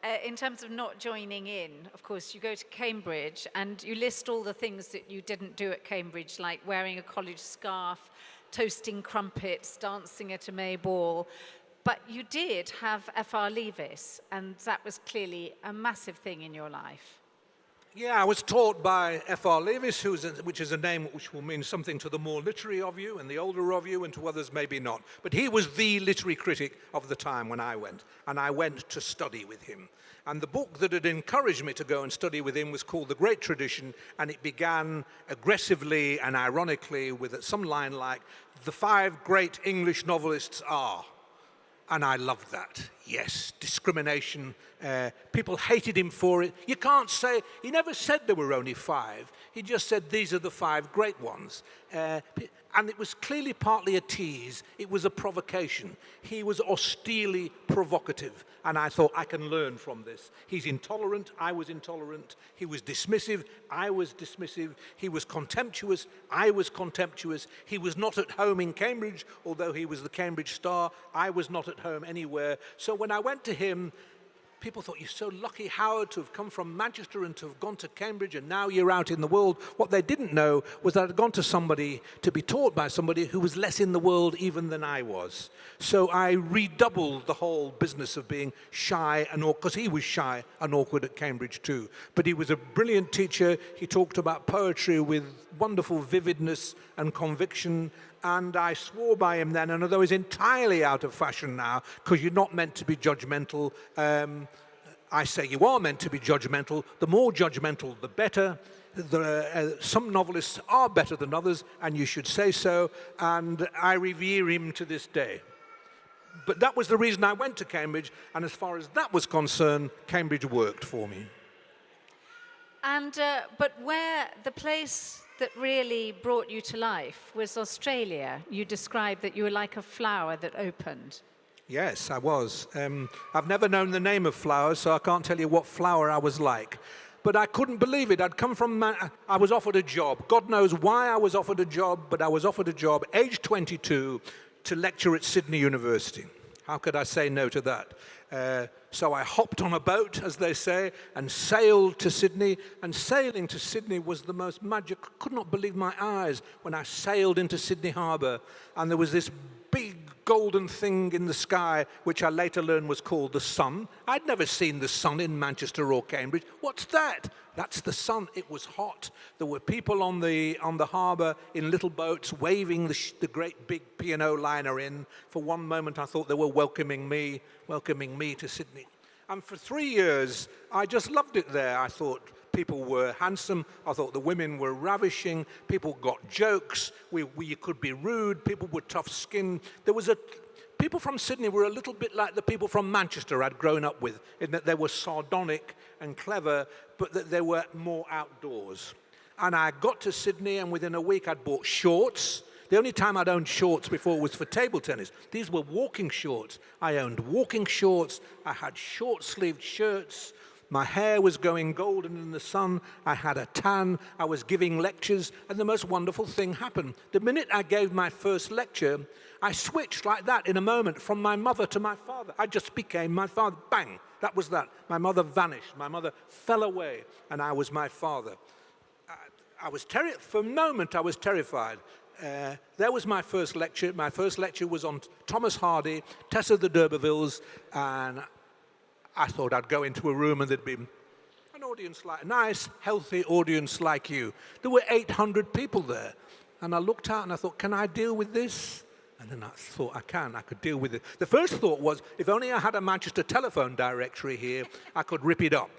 uh, in terms of not joining in, of course, you go to Cambridge and you list all the things that you didn't do at Cambridge, like wearing a college scarf, toasting crumpets, dancing at a May ball. but you did have F.R. Leavis, and that was clearly a massive thing in your life. Yeah, I was taught by F.R. Leavis, who's a, which is a name which will mean something to the more literary of you and the older of you, and to others maybe not. But he was the literary critic of the time when I went, and I went to study with him. And the book that had encouraged me to go and study with him was called The Great Tradition, and it began aggressively and ironically with some line like, The five great English novelists are. And I loved that. Yes, discrimination. Uh, people hated him for it. You can't say, he never said there were only five. He just said these are the five great ones. Uh, and it was clearly partly a tease. It was a provocation. He was austerely provocative. And I thought, I can learn from this. He's intolerant. I was intolerant. He was dismissive. I was dismissive. He was contemptuous. I was contemptuous. He was not at home in Cambridge, although he was the Cambridge star. I was not at home anywhere. So when I went to him, people thought, you're so lucky, Howard, to have come from Manchester and to have gone to Cambridge and now you're out in the world. What they didn't know was that I'd gone to somebody, to be taught by somebody who was less in the world even than I was. So I redoubled the whole business of being shy and awkward, because he was shy and awkward at Cambridge too. But he was a brilliant teacher. He talked about poetry with wonderful vividness and conviction and I swore by him then, and although he's entirely out of fashion now, because you're not meant to be judgmental, um, I say you are meant to be judgmental. The more judgmental, the better. Uh, some novelists are better than others, and you should say so, and I revere him to this day. But that was the reason I went to Cambridge, and as far as that was concerned, Cambridge worked for me. And, uh, but where the place that really brought you to life was Australia. You described that you were like a flower that opened. Yes, I was. Um, I've never known the name of flowers, so I can't tell you what flower I was like. But I couldn't believe it. I'd come from, I was offered a job. God knows why I was offered a job, but I was offered a job, age 22, to lecture at Sydney University. How could I say no to that? Uh, so I hopped on a boat, as they say, and sailed to Sydney. And sailing to Sydney was the most magic. I could not believe my eyes when I sailed into Sydney Harbour. And there was this golden thing in the sky, which I later learned was called the sun. I'd never seen the sun in Manchester or Cambridge. What's that? That's the sun. It was hot. There were people on the, on the harbour in little boats waving the, the great big P&O liner in. For one moment, I thought they were welcoming me, welcoming me to Sydney. And for three years, I just loved it there. I thought people were handsome. I thought the women were ravishing. People got jokes. We, we could be rude. People were tough skinned. There was a, people from Sydney were a little bit like the people from Manchester I'd grown up with, in that they were sardonic and clever, but that they were more outdoors. And I got to Sydney, and within a week I'd bought shorts. The only time I'd owned shorts before was for table tennis. These were walking shorts. I owned walking shorts. I had short-sleeved shirts. My hair was going golden in the sun. I had a tan. I was giving lectures. And the most wonderful thing happened. The minute I gave my first lecture, I switched like that in a moment from my mother to my father. I just became my father. Bang! That was that. My mother vanished. My mother fell away, and I was my father. I, I was terrified. For a moment, I was terrified. Uh, there was my first lecture. My first lecture was on Thomas Hardy, Tess of the D'Urbervilles, and I thought I'd go into a room and there'd be an audience like, a nice, healthy audience like you. There were 800 people there. And I looked out and I thought, can I deal with this? And then I thought, I can, I could deal with it. The first thought was, if only I had a Manchester telephone directory here, I could rip it up.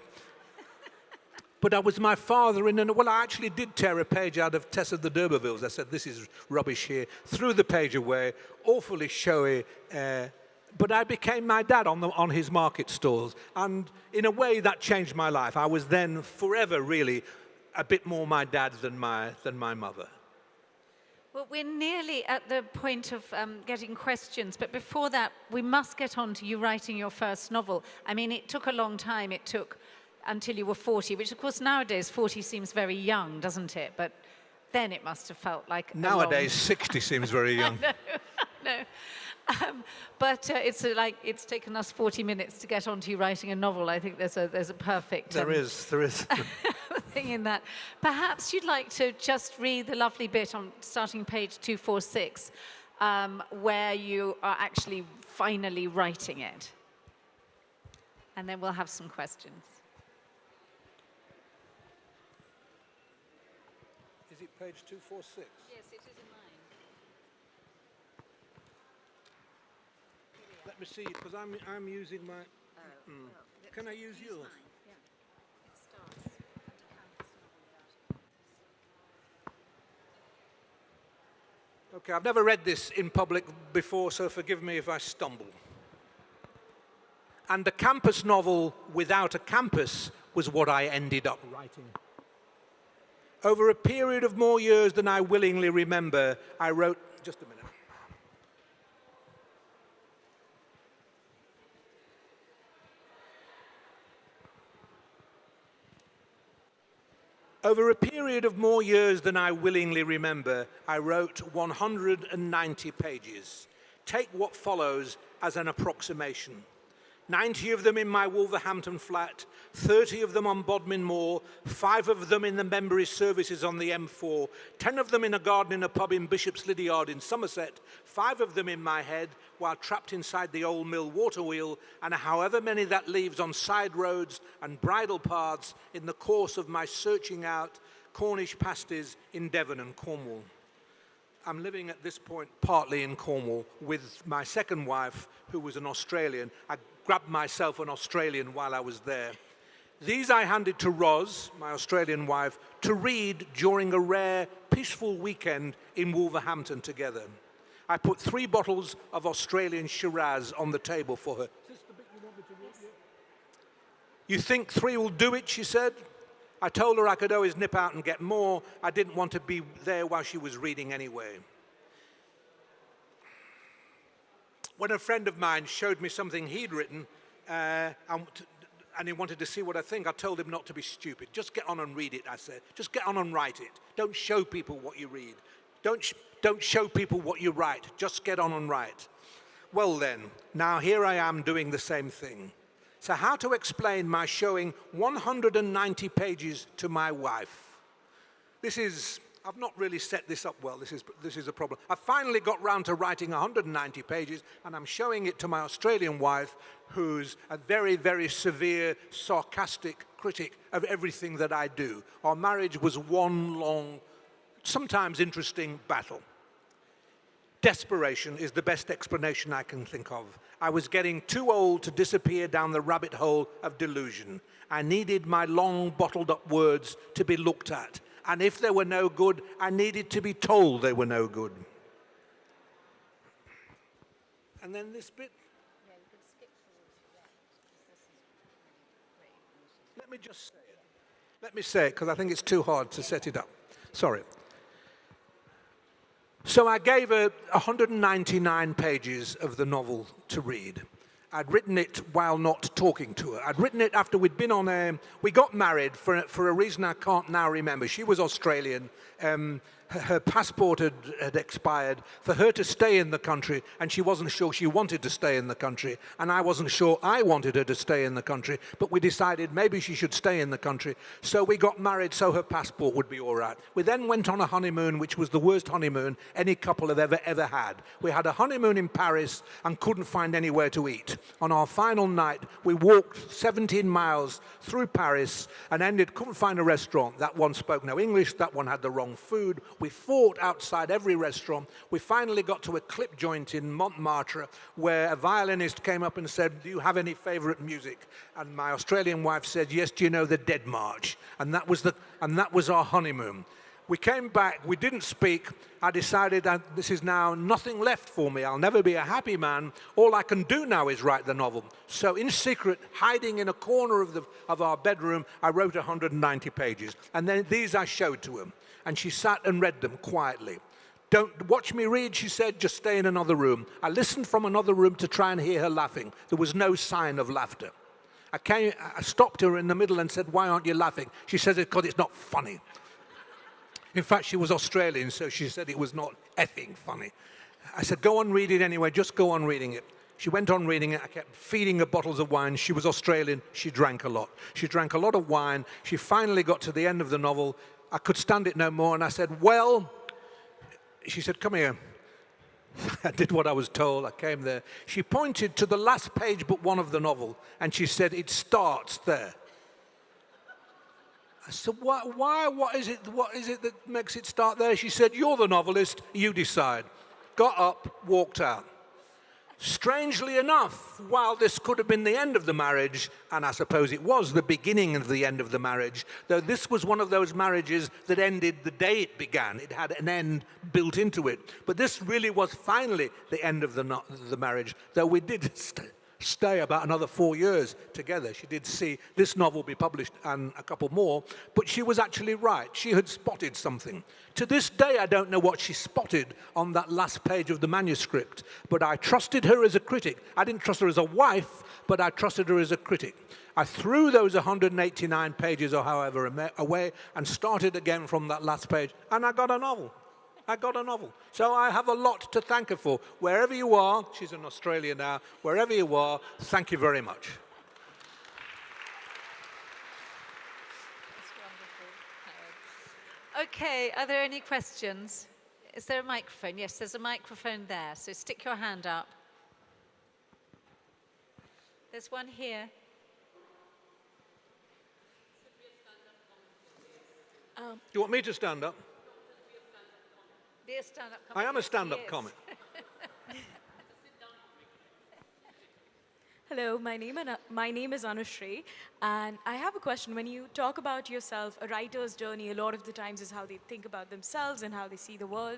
But I was my father in, and well, I actually did tear a page out of Tess of the D'Urbervilles. I said, this is rubbish here. Threw the page away, awfully showy, uh, but I became my dad on, the, on his market stalls. And in a way, that changed my life. I was then forever, really, a bit more my dad than my, than my mother. Well, we're nearly at the point of um, getting questions, but before that, we must get on to you writing your first novel. I mean, it took a long time. It took until you were 40, which, of course, nowadays 40 seems very young, doesn't it? But then it must have felt like Nowadays, 60 seems very young. no, no. Um, but uh, it's uh, like it's taken us 40 minutes to get onto you writing a novel. I think there's a there's a perfect. Um, there is, there is. thing in that. Perhaps you'd like to just read the lovely bit on starting page 246. um, where you are actually finally writing it? And then we'll have some questions. Is it page 246? Yes, it is in mine. Let me see, because I'm, I'm using my... Hmm. Can I use yours? Okay, I've never read this in public before, so forgive me if I stumble. And a campus novel without a campus was what I ended up writing. Over a period of more years than I willingly remember, I wrote, just a minute. Over a period of more years than I willingly remember, I wrote 190 pages. Take what follows as an approximation. 90 of them in my Wolverhampton flat, 30 of them on Bodmin Moor, five of them in the Membury services on the M4, 10 of them in a garden in a pub in Bishop's Lydeard in Somerset, five of them in my head while trapped inside the old mill water wheel, and however many that leaves on side roads and bridle paths in the course of my searching out Cornish pasties in Devon and Cornwall. I'm living at this point partly in Cornwall with my second wife, who was an Australian. I grabbed myself an Australian while I was there. These I handed to Roz, my Australian wife, to read during a rare, peaceful weekend in Wolverhampton together. I put three bottles of Australian Shiraz on the table for her. You think three will do it, she said. I told her I could always nip out and get more. I didn't want to be there while she was reading anyway. When a friend of mine showed me something he'd written uh, and, and he wanted to see what I think, I told him not to be stupid. Just get on and read it, I said. Just get on and write it. Don't show people what you read. Don't, sh don't show people what you write. Just get on and write. Well then, now here I am doing the same thing. So how to explain my showing 190 pages to my wife? This is I've not really set this up well. This is, this is a problem. I finally got round to writing 190 pages, and I'm showing it to my Australian wife, who's a very, very severe, sarcastic critic of everything that I do. Our marriage was one long, sometimes interesting battle. Desperation is the best explanation I can think of. I was getting too old to disappear down the rabbit hole of delusion. I needed my long bottled up words to be looked at and if they were no good, I needed to be told they were no good. And then this bit. Let me just say it. Let me say it, because I think it's too hard to set it up. Sorry. So I gave her 199 pages of the novel to read. I'd written it while not talking to her. I'd written it after we'd been on a, we got married for, for a reason I can't now remember. She was Australian. Um, her passport had, had expired, for her to stay in the country, and she wasn't sure she wanted to stay in the country, and I wasn't sure I wanted her to stay in the country, but we decided maybe she should stay in the country. So we got married so her passport would be all right. We then went on a honeymoon, which was the worst honeymoon any couple have ever, ever had. We had a honeymoon in Paris and couldn't find anywhere to eat. On our final night, we walked 17 miles through Paris and ended, couldn't find a restaurant. That one spoke no English, that one had the wrong food. We fought outside every restaurant. We finally got to a clip joint in Montmartre where a violinist came up and said, do you have any favorite music? And my Australian wife said, yes, do you know the Dead March? And that was, the, and that was our honeymoon. We came back, we didn't speak. I decided that this is now nothing left for me. I'll never be a happy man. All I can do now is write the novel. So in secret, hiding in a corner of, the, of our bedroom, I wrote 190 pages. And then these I showed to him and she sat and read them quietly. Don't watch me read, she said, just stay in another room. I listened from another room to try and hear her laughing. There was no sign of laughter. I, came, I stopped her in the middle and said, why aren't you laughing? She says, because it's not funny. In fact, she was Australian, so she said it was not effing funny. I said, go on reading it anyway, just go on reading it. She went on reading it. I kept feeding her bottles of wine. She was Australian. She drank a lot. She drank a lot of wine. She finally got to the end of the novel. I could stand it no more, and I said, well, she said, come here. I did what I was told. I came there. She pointed to the last page but one of the novel and she said, It starts there. I said, why, why, what is it, what is it that makes it start there? She said, you're the novelist, you decide. Got up, walked out. Strangely enough, while this could have been the end of the marriage, and I suppose it was the beginning of the end of the marriage, though this was one of those marriages that ended the day it began. It had an end built into it. But this really was finally the end of the, the marriage, though we did stay about another four years together. She did see this novel be published and a couple more, but she was actually right. She had spotted something. To this day, I don't know what she spotted on that last page of the manuscript, but I trusted her as a critic. I didn't trust her as a wife, but I trusted her as a critic. I threw those 189 pages or however away and started again from that last page, and I got a novel. I got a novel. So I have a lot to thank her for. Wherever you are, she's in Australia now, wherever you are, thank you very much. Okay, are there any questions? Is there a microphone? Yes, there's a microphone there, so stick your hand up. There's one here. Um, Do you want me to stand up? Be a stand-up I am a stand-up comic. Hello, my name, my name is Anushree, and I have a question. When you talk about yourself, a writer's journey, a lot of the times is how they think about themselves and how they see the world.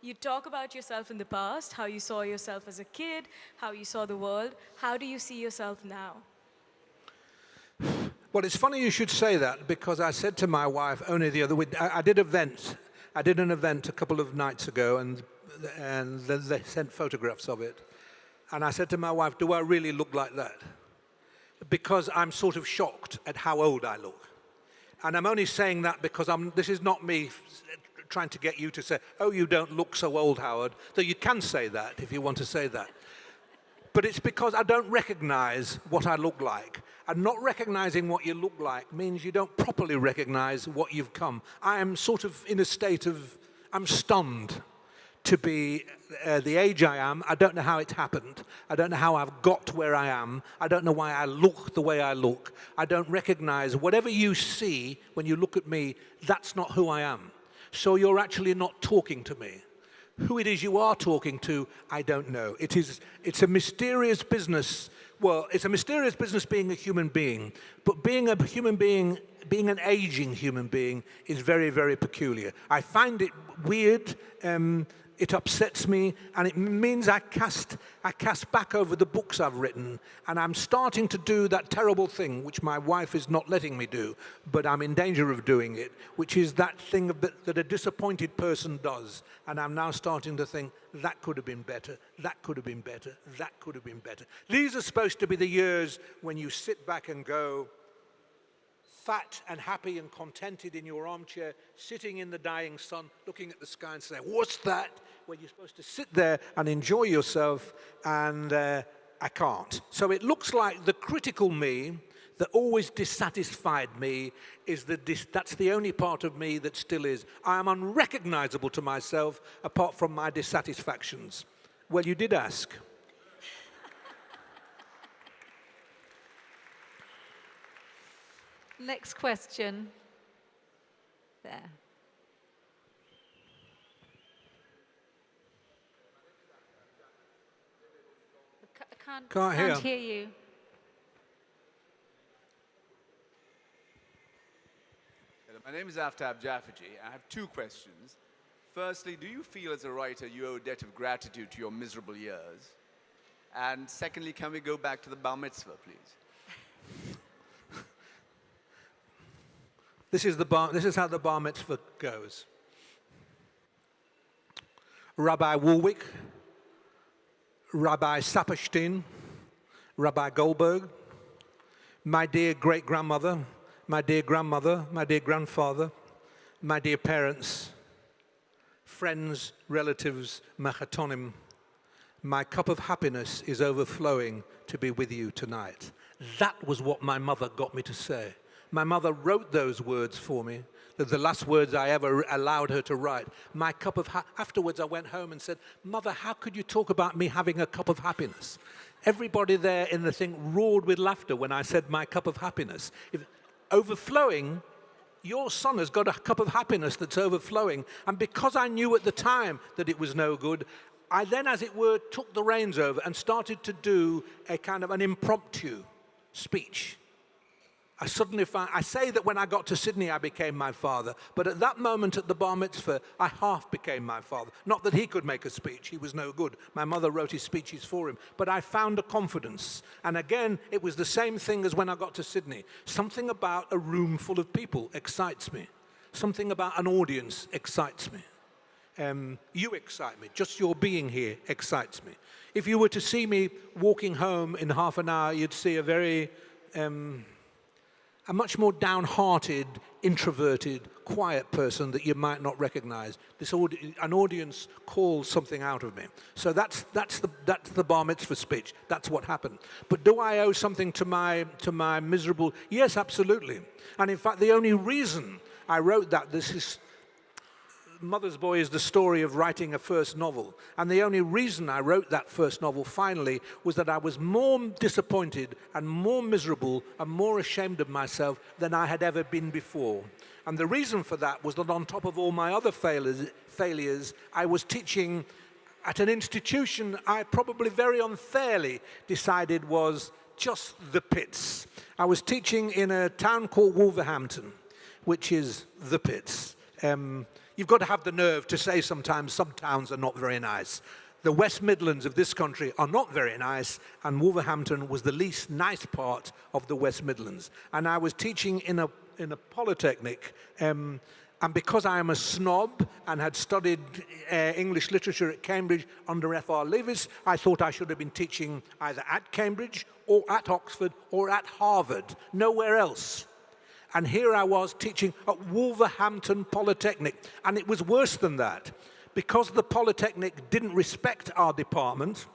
You talk about yourself in the past, how you saw yourself as a kid, how you saw the world. How do you see yourself now? Well, it's funny you should say that because I said to my wife only the other week, I, I did events I did an event a couple of nights ago and, and they sent photographs of it. And I said to my wife, do I really look like that? Because I'm sort of shocked at how old I look. And I'm only saying that because I'm, this is not me trying to get you to say, oh, you don't look so old, Howard, though you can say that if you want to say that. But it's because I don't recognize what I look like. And not recognizing what you look like means you don't properly recognize what you've come. I am sort of in a state of, I'm stunned to be uh, the age I am. I don't know how it happened. I don't know how I've got where I am. I don't know why I look the way I look. I don't recognize whatever you see when you look at me, that's not who I am. So you're actually not talking to me. Who it is you are talking to, I don't know. It is, it's a mysterious business. Well, it's a mysterious business being a human being, but being a human being, being an aging human being is very, very peculiar. I find it weird. Um, it upsets me and it means I cast, I cast back over the books I've written and I'm starting to do that terrible thing which my wife is not letting me do, but I'm in danger of doing it, which is that thing that, that a disappointed person does. And I'm now starting to think, that could have been better, that could have been better, that could have been better. These are supposed to be the years when you sit back and go, fat and happy and contented in your armchair, sitting in the dying sun, looking at the sky and saying, what's that? Where you're supposed to sit there and enjoy yourself, and uh, I can't. So it looks like the critical me that always dissatisfied me is that that's the only part of me that still is. I am unrecognizable to myself apart from my dissatisfactions. Well, you did ask. Next question. There. Can't, can't, hear. can't hear you. My name is Aftab Jafferji. I have two questions. Firstly, do you feel as a writer you owe a debt of gratitude to your miserable years? And secondly, can we go back to the bar mitzvah, please? this is the bar, this is how the bar mitzvah goes. Rabbi Woolwick Rabbi Saperstein, Rabbi Goldberg, my dear great-grandmother, my dear grandmother, my dear grandfather, my dear parents, friends, relatives, machatonim, my cup of happiness is overflowing to be with you tonight. That was what my mother got me to say. My mother wrote those words for me. They're the last words I ever allowed her to write. My cup of afterwards, I went home and said, "Mother, how could you talk about me having a cup of happiness?" Everybody there in the thing roared with laughter when I said my cup of happiness. If, overflowing your son has got a cup of happiness that's overflowing. And because I knew at the time that it was no good, I then, as it were, took the reins over and started to do a kind of an impromptu speech. I suddenly found, I say that when I got to Sydney, I became my father. But at that moment at the bar mitzvah, I half became my father. Not that he could make a speech, he was no good. My mother wrote his speeches for him. But I found a confidence. And again, it was the same thing as when I got to Sydney. Something about a room full of people excites me. Something about an audience excites me. Um, you excite me. Just your being here excites me. If you were to see me walking home in half an hour, you'd see a very um, a much more downhearted, introverted, quiet person that you might not recognize. This an audience calls something out of me. So that's, that's, the, that's the bar mitzvah speech. That's what happened. But do I owe something to my, to my miserable? Yes, absolutely. And in fact, the only reason I wrote that, this is Mother's Boy is the story of writing a first novel. And the only reason I wrote that first novel finally was that I was more disappointed and more miserable and more ashamed of myself than I had ever been before. And the reason for that was that on top of all my other failures, failures I was teaching at an institution I probably very unfairly decided was just the pits. I was teaching in a town called Wolverhampton, which is the pits. Um, You've got to have the nerve to say sometimes some towns are not very nice. The West Midlands of this country are not very nice, and Wolverhampton was the least nice part of the West Midlands. And I was teaching in a, in a polytechnic, um, and because I am a snob and had studied uh, English literature at Cambridge under F.R. Leavis, I thought I should have been teaching either at Cambridge or at Oxford or at Harvard, nowhere else. And here I was teaching at Wolverhampton Polytechnic. And it was worse than that. Because the Polytechnic didn't respect our department,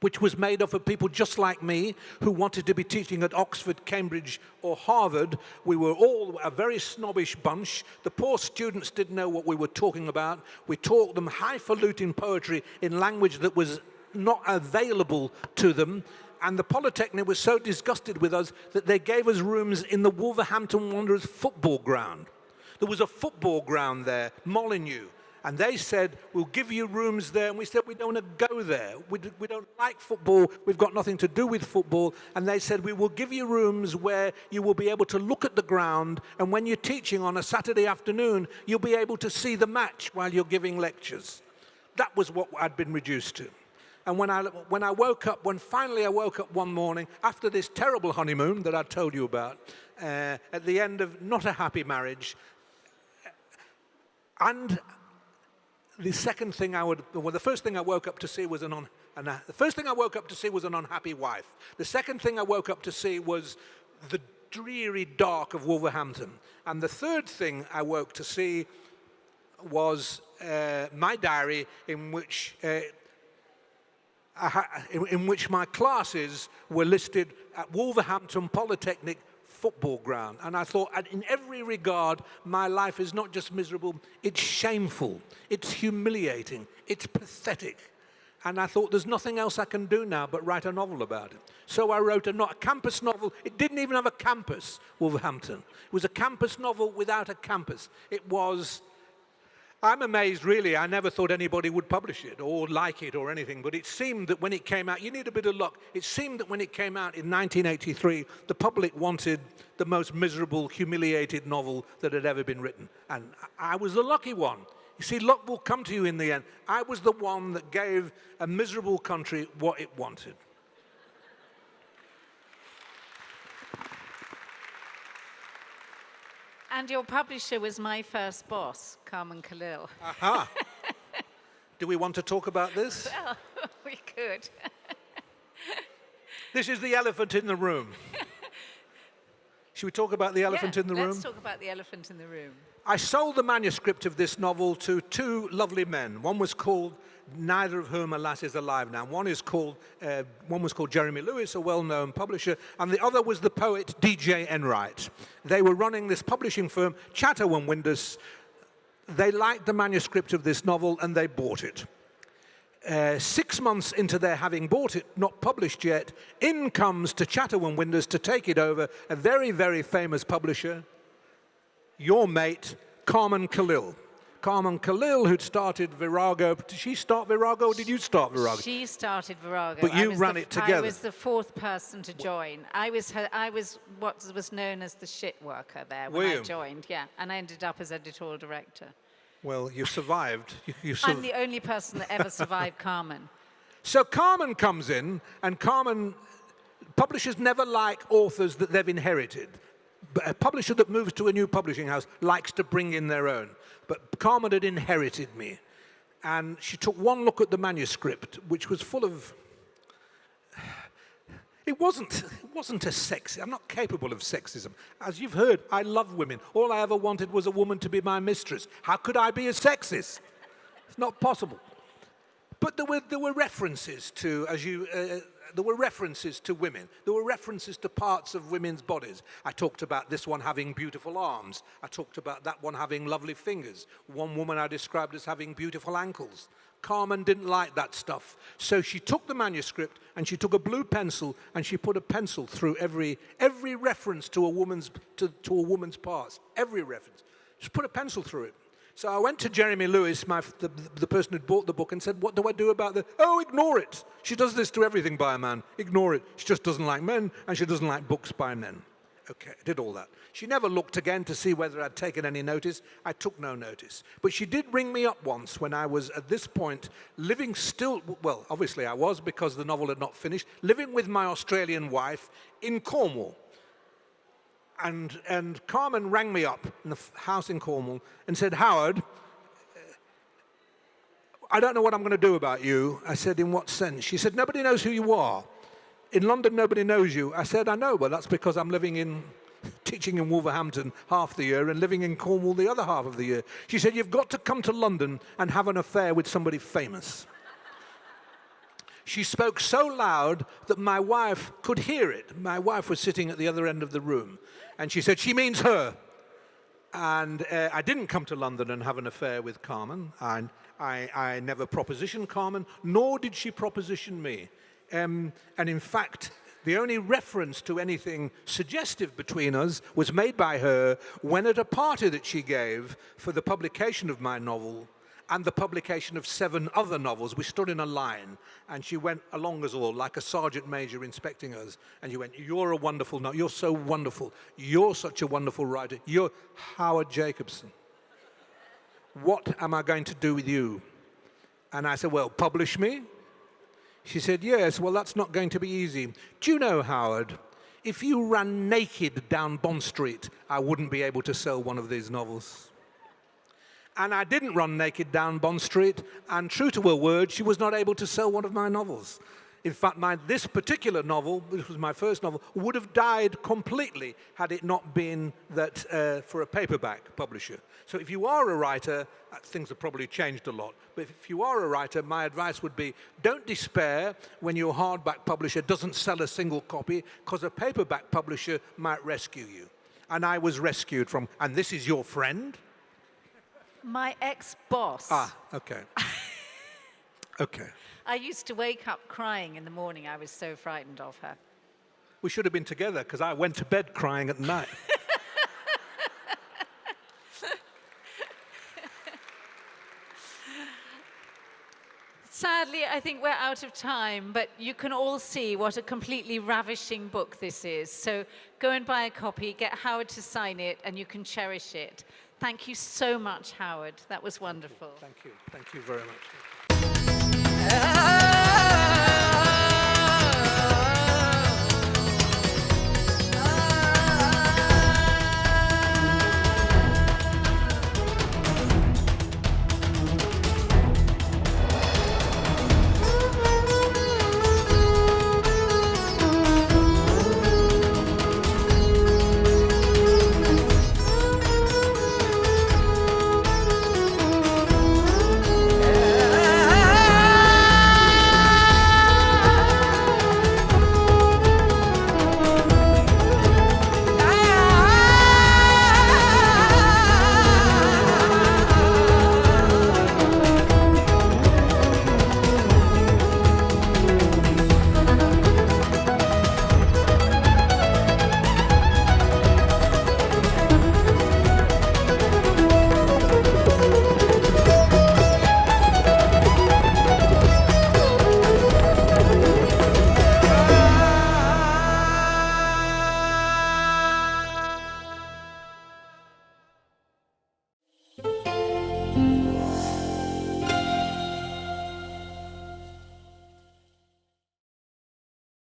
which was made up of people just like me who wanted to be teaching at Oxford, Cambridge, or Harvard. We were all a very snobbish bunch. The poor students didn't know what we were talking about. We taught them highfalutin poetry in language that was not available to them and the Polytechnic was so disgusted with us that they gave us rooms in the Wolverhampton Wanderers football ground. There was a football ground there, Molineux, and they said, we'll give you rooms there. And we said, we don't want to go there. We, we don't like football. We've got nothing to do with football. And they said, we will give you rooms where you will be able to look at the ground. And when you're teaching on a Saturday afternoon, you'll be able to see the match while you're giving lectures. That was what I'd been reduced to. And when I, when I woke up, when finally I woke up one morning after this terrible honeymoon that I told you about, uh, at the end of not a happy marriage, and the second thing I would, well, the first thing I woke up to see was an an, the first thing I woke up to see was an unhappy wife. The second thing I woke up to see was the dreary dark of Wolverhampton. And the third thing I woke to see was uh, my diary in which uh, in which my classes were listed at Wolverhampton Polytechnic football ground. And I thought, in every regard, my life is not just miserable, it's shameful, it's humiliating, it's pathetic. And I thought, there's nothing else I can do now but write a novel about it. So I wrote a, not a campus novel. It didn't even have a campus, Wolverhampton. It was a campus novel without a campus. It was I'm amazed, really. I never thought anybody would publish it or like it or anything, but it seemed that when it came out, you need a bit of luck. It seemed that when it came out in 1983, the public wanted the most miserable, humiliated novel that had ever been written. And I was the lucky one. You see, luck will come to you in the end. I was the one that gave a miserable country what it wanted. And your publisher was my first boss, Carmen Callil. Aha. Do we want to talk about this? Well, we could. this is the elephant in the room. Should we talk about the elephant yeah, in the room? Let's talk about the elephant in the room. I sold the manuscript of this novel to two lovely men. One was called, neither of whom, alas, is alive now. One is called, uh, one was called Jeremy Lewis, a well-known publisher, and the other was the poet D.J. Enright. They were running this publishing firm, Chatto and Windus. They liked the manuscript of this novel and they bought it. Uh, six months into their having bought it, not published yet, in comes to Chatto Windus to take it over a very, very famous publisher, your mate, Carmen Callil. Carmen Callil, who'd started Virago. Did she start Virago or did you start Virago? She started Virago. But you ran the- it together. I was the fourth person to join. I was her, I was what was known as the shit worker there when Were I joined. Yeah, and I ended up as editorial director. Well, you survived. You, you I'm the only person that ever survived Carmen. So Carmen comes in, and Carmen, publishers never like authors that they've inherited. A publisher that moves to a new publishing house likes to bring in their own. But Carmen had inherited me. And she took one look at the manuscript, which was full of. It wasn't, it wasn't a sexy, I'm not capable of sexism. As you've heard, I love women. All I ever wanted was a woman to be my mistress. How could I be a sexist? It's not possible. But there were, there were references to, as you, uh, there were references to women. There were references to parts of women's bodies. I talked about this one having beautiful arms. I talked about that one having lovely fingers. One woman I described as having beautiful ankles. Carmen didn't like that stuff. So she took the manuscript and she took a blue pencil and she put a pencil through every, every reference to a woman's, to, to a woman's parts. Every reference. Just put a pencil through it. So I went to Jeremy Lewis, my, the, the person who'd bought the book, and said, what do I do about the, oh, ignore it. She does this to everything by a man. Ignore it. She just doesn't like men, and she doesn't like books by men. Okay, I did all that. She never looked again to see whether I'd taken any notice. I took no notice. But she did ring me up once when I was, at this point, living still, well, obviously I was because the novel had not finished, living with my Australian wife in Cornwall and, and Carmen rang me up in the house in Cornwall and said, Howard, I don't know what I'm going to do about you. I said, in what sense? She said, nobody knows who you are. In London, nobody knows you. I said, I know, but that's because I'm living in, teaching in Wolverhampton half the year and living in Cornwall the other half of the year. She said, you've got to come to London and have an affair with somebody famous. She spoke so loud that my wife could hear it. My wife was sitting at the other end of the room. And she said, She means her. And uh, I didn't come to London and have an affair with Carmen. I, I, I never propositioned Carmen, nor did she proposition me. Um, and in fact, the only reference to anything suggestive between us was made by her when at a party that she gave for the publication of my novel and the publication of seven other novels. We stood in a line, and she went along us all like a sergeant major inspecting us. And she went, You're a wonderful, no, you're so wonderful. You're such a wonderful writer. You're Howard Jacobson. What am I going to do with you? And I said, Well, publish me. She said, Yes, well, that's not going to be easy. Do you know, Howard, if you ran naked down Bond Street, I wouldn't be able to sell one of these novels. And I didn't run naked down Bond Street, and true to her word, she was not able to sell one of my novels. In fact, my, this particular novel, which was my first novel, would have died completely had it not been that uh, for a paperback publisher. So if you are a writer, uh, things have probably changed a lot. But if you are a writer, my advice would be don't despair when your hardback publisher doesn't sell a single copy, because a paperback publisher might rescue you. And I was rescued from, and this is your friend? My ex-boss. Ah, okay. okay. I used to wake up crying in the morning. I was so frightened of her. We should have been together because I went to bed crying at night. Sadly, I think we're out of time, but you can all see what a completely ravishing book this is. So go and buy a copy, get Howard to sign it, and you can cherish it. Thank you so much, Howard. That was wonderful. Thank you. Thank you very much. Ah!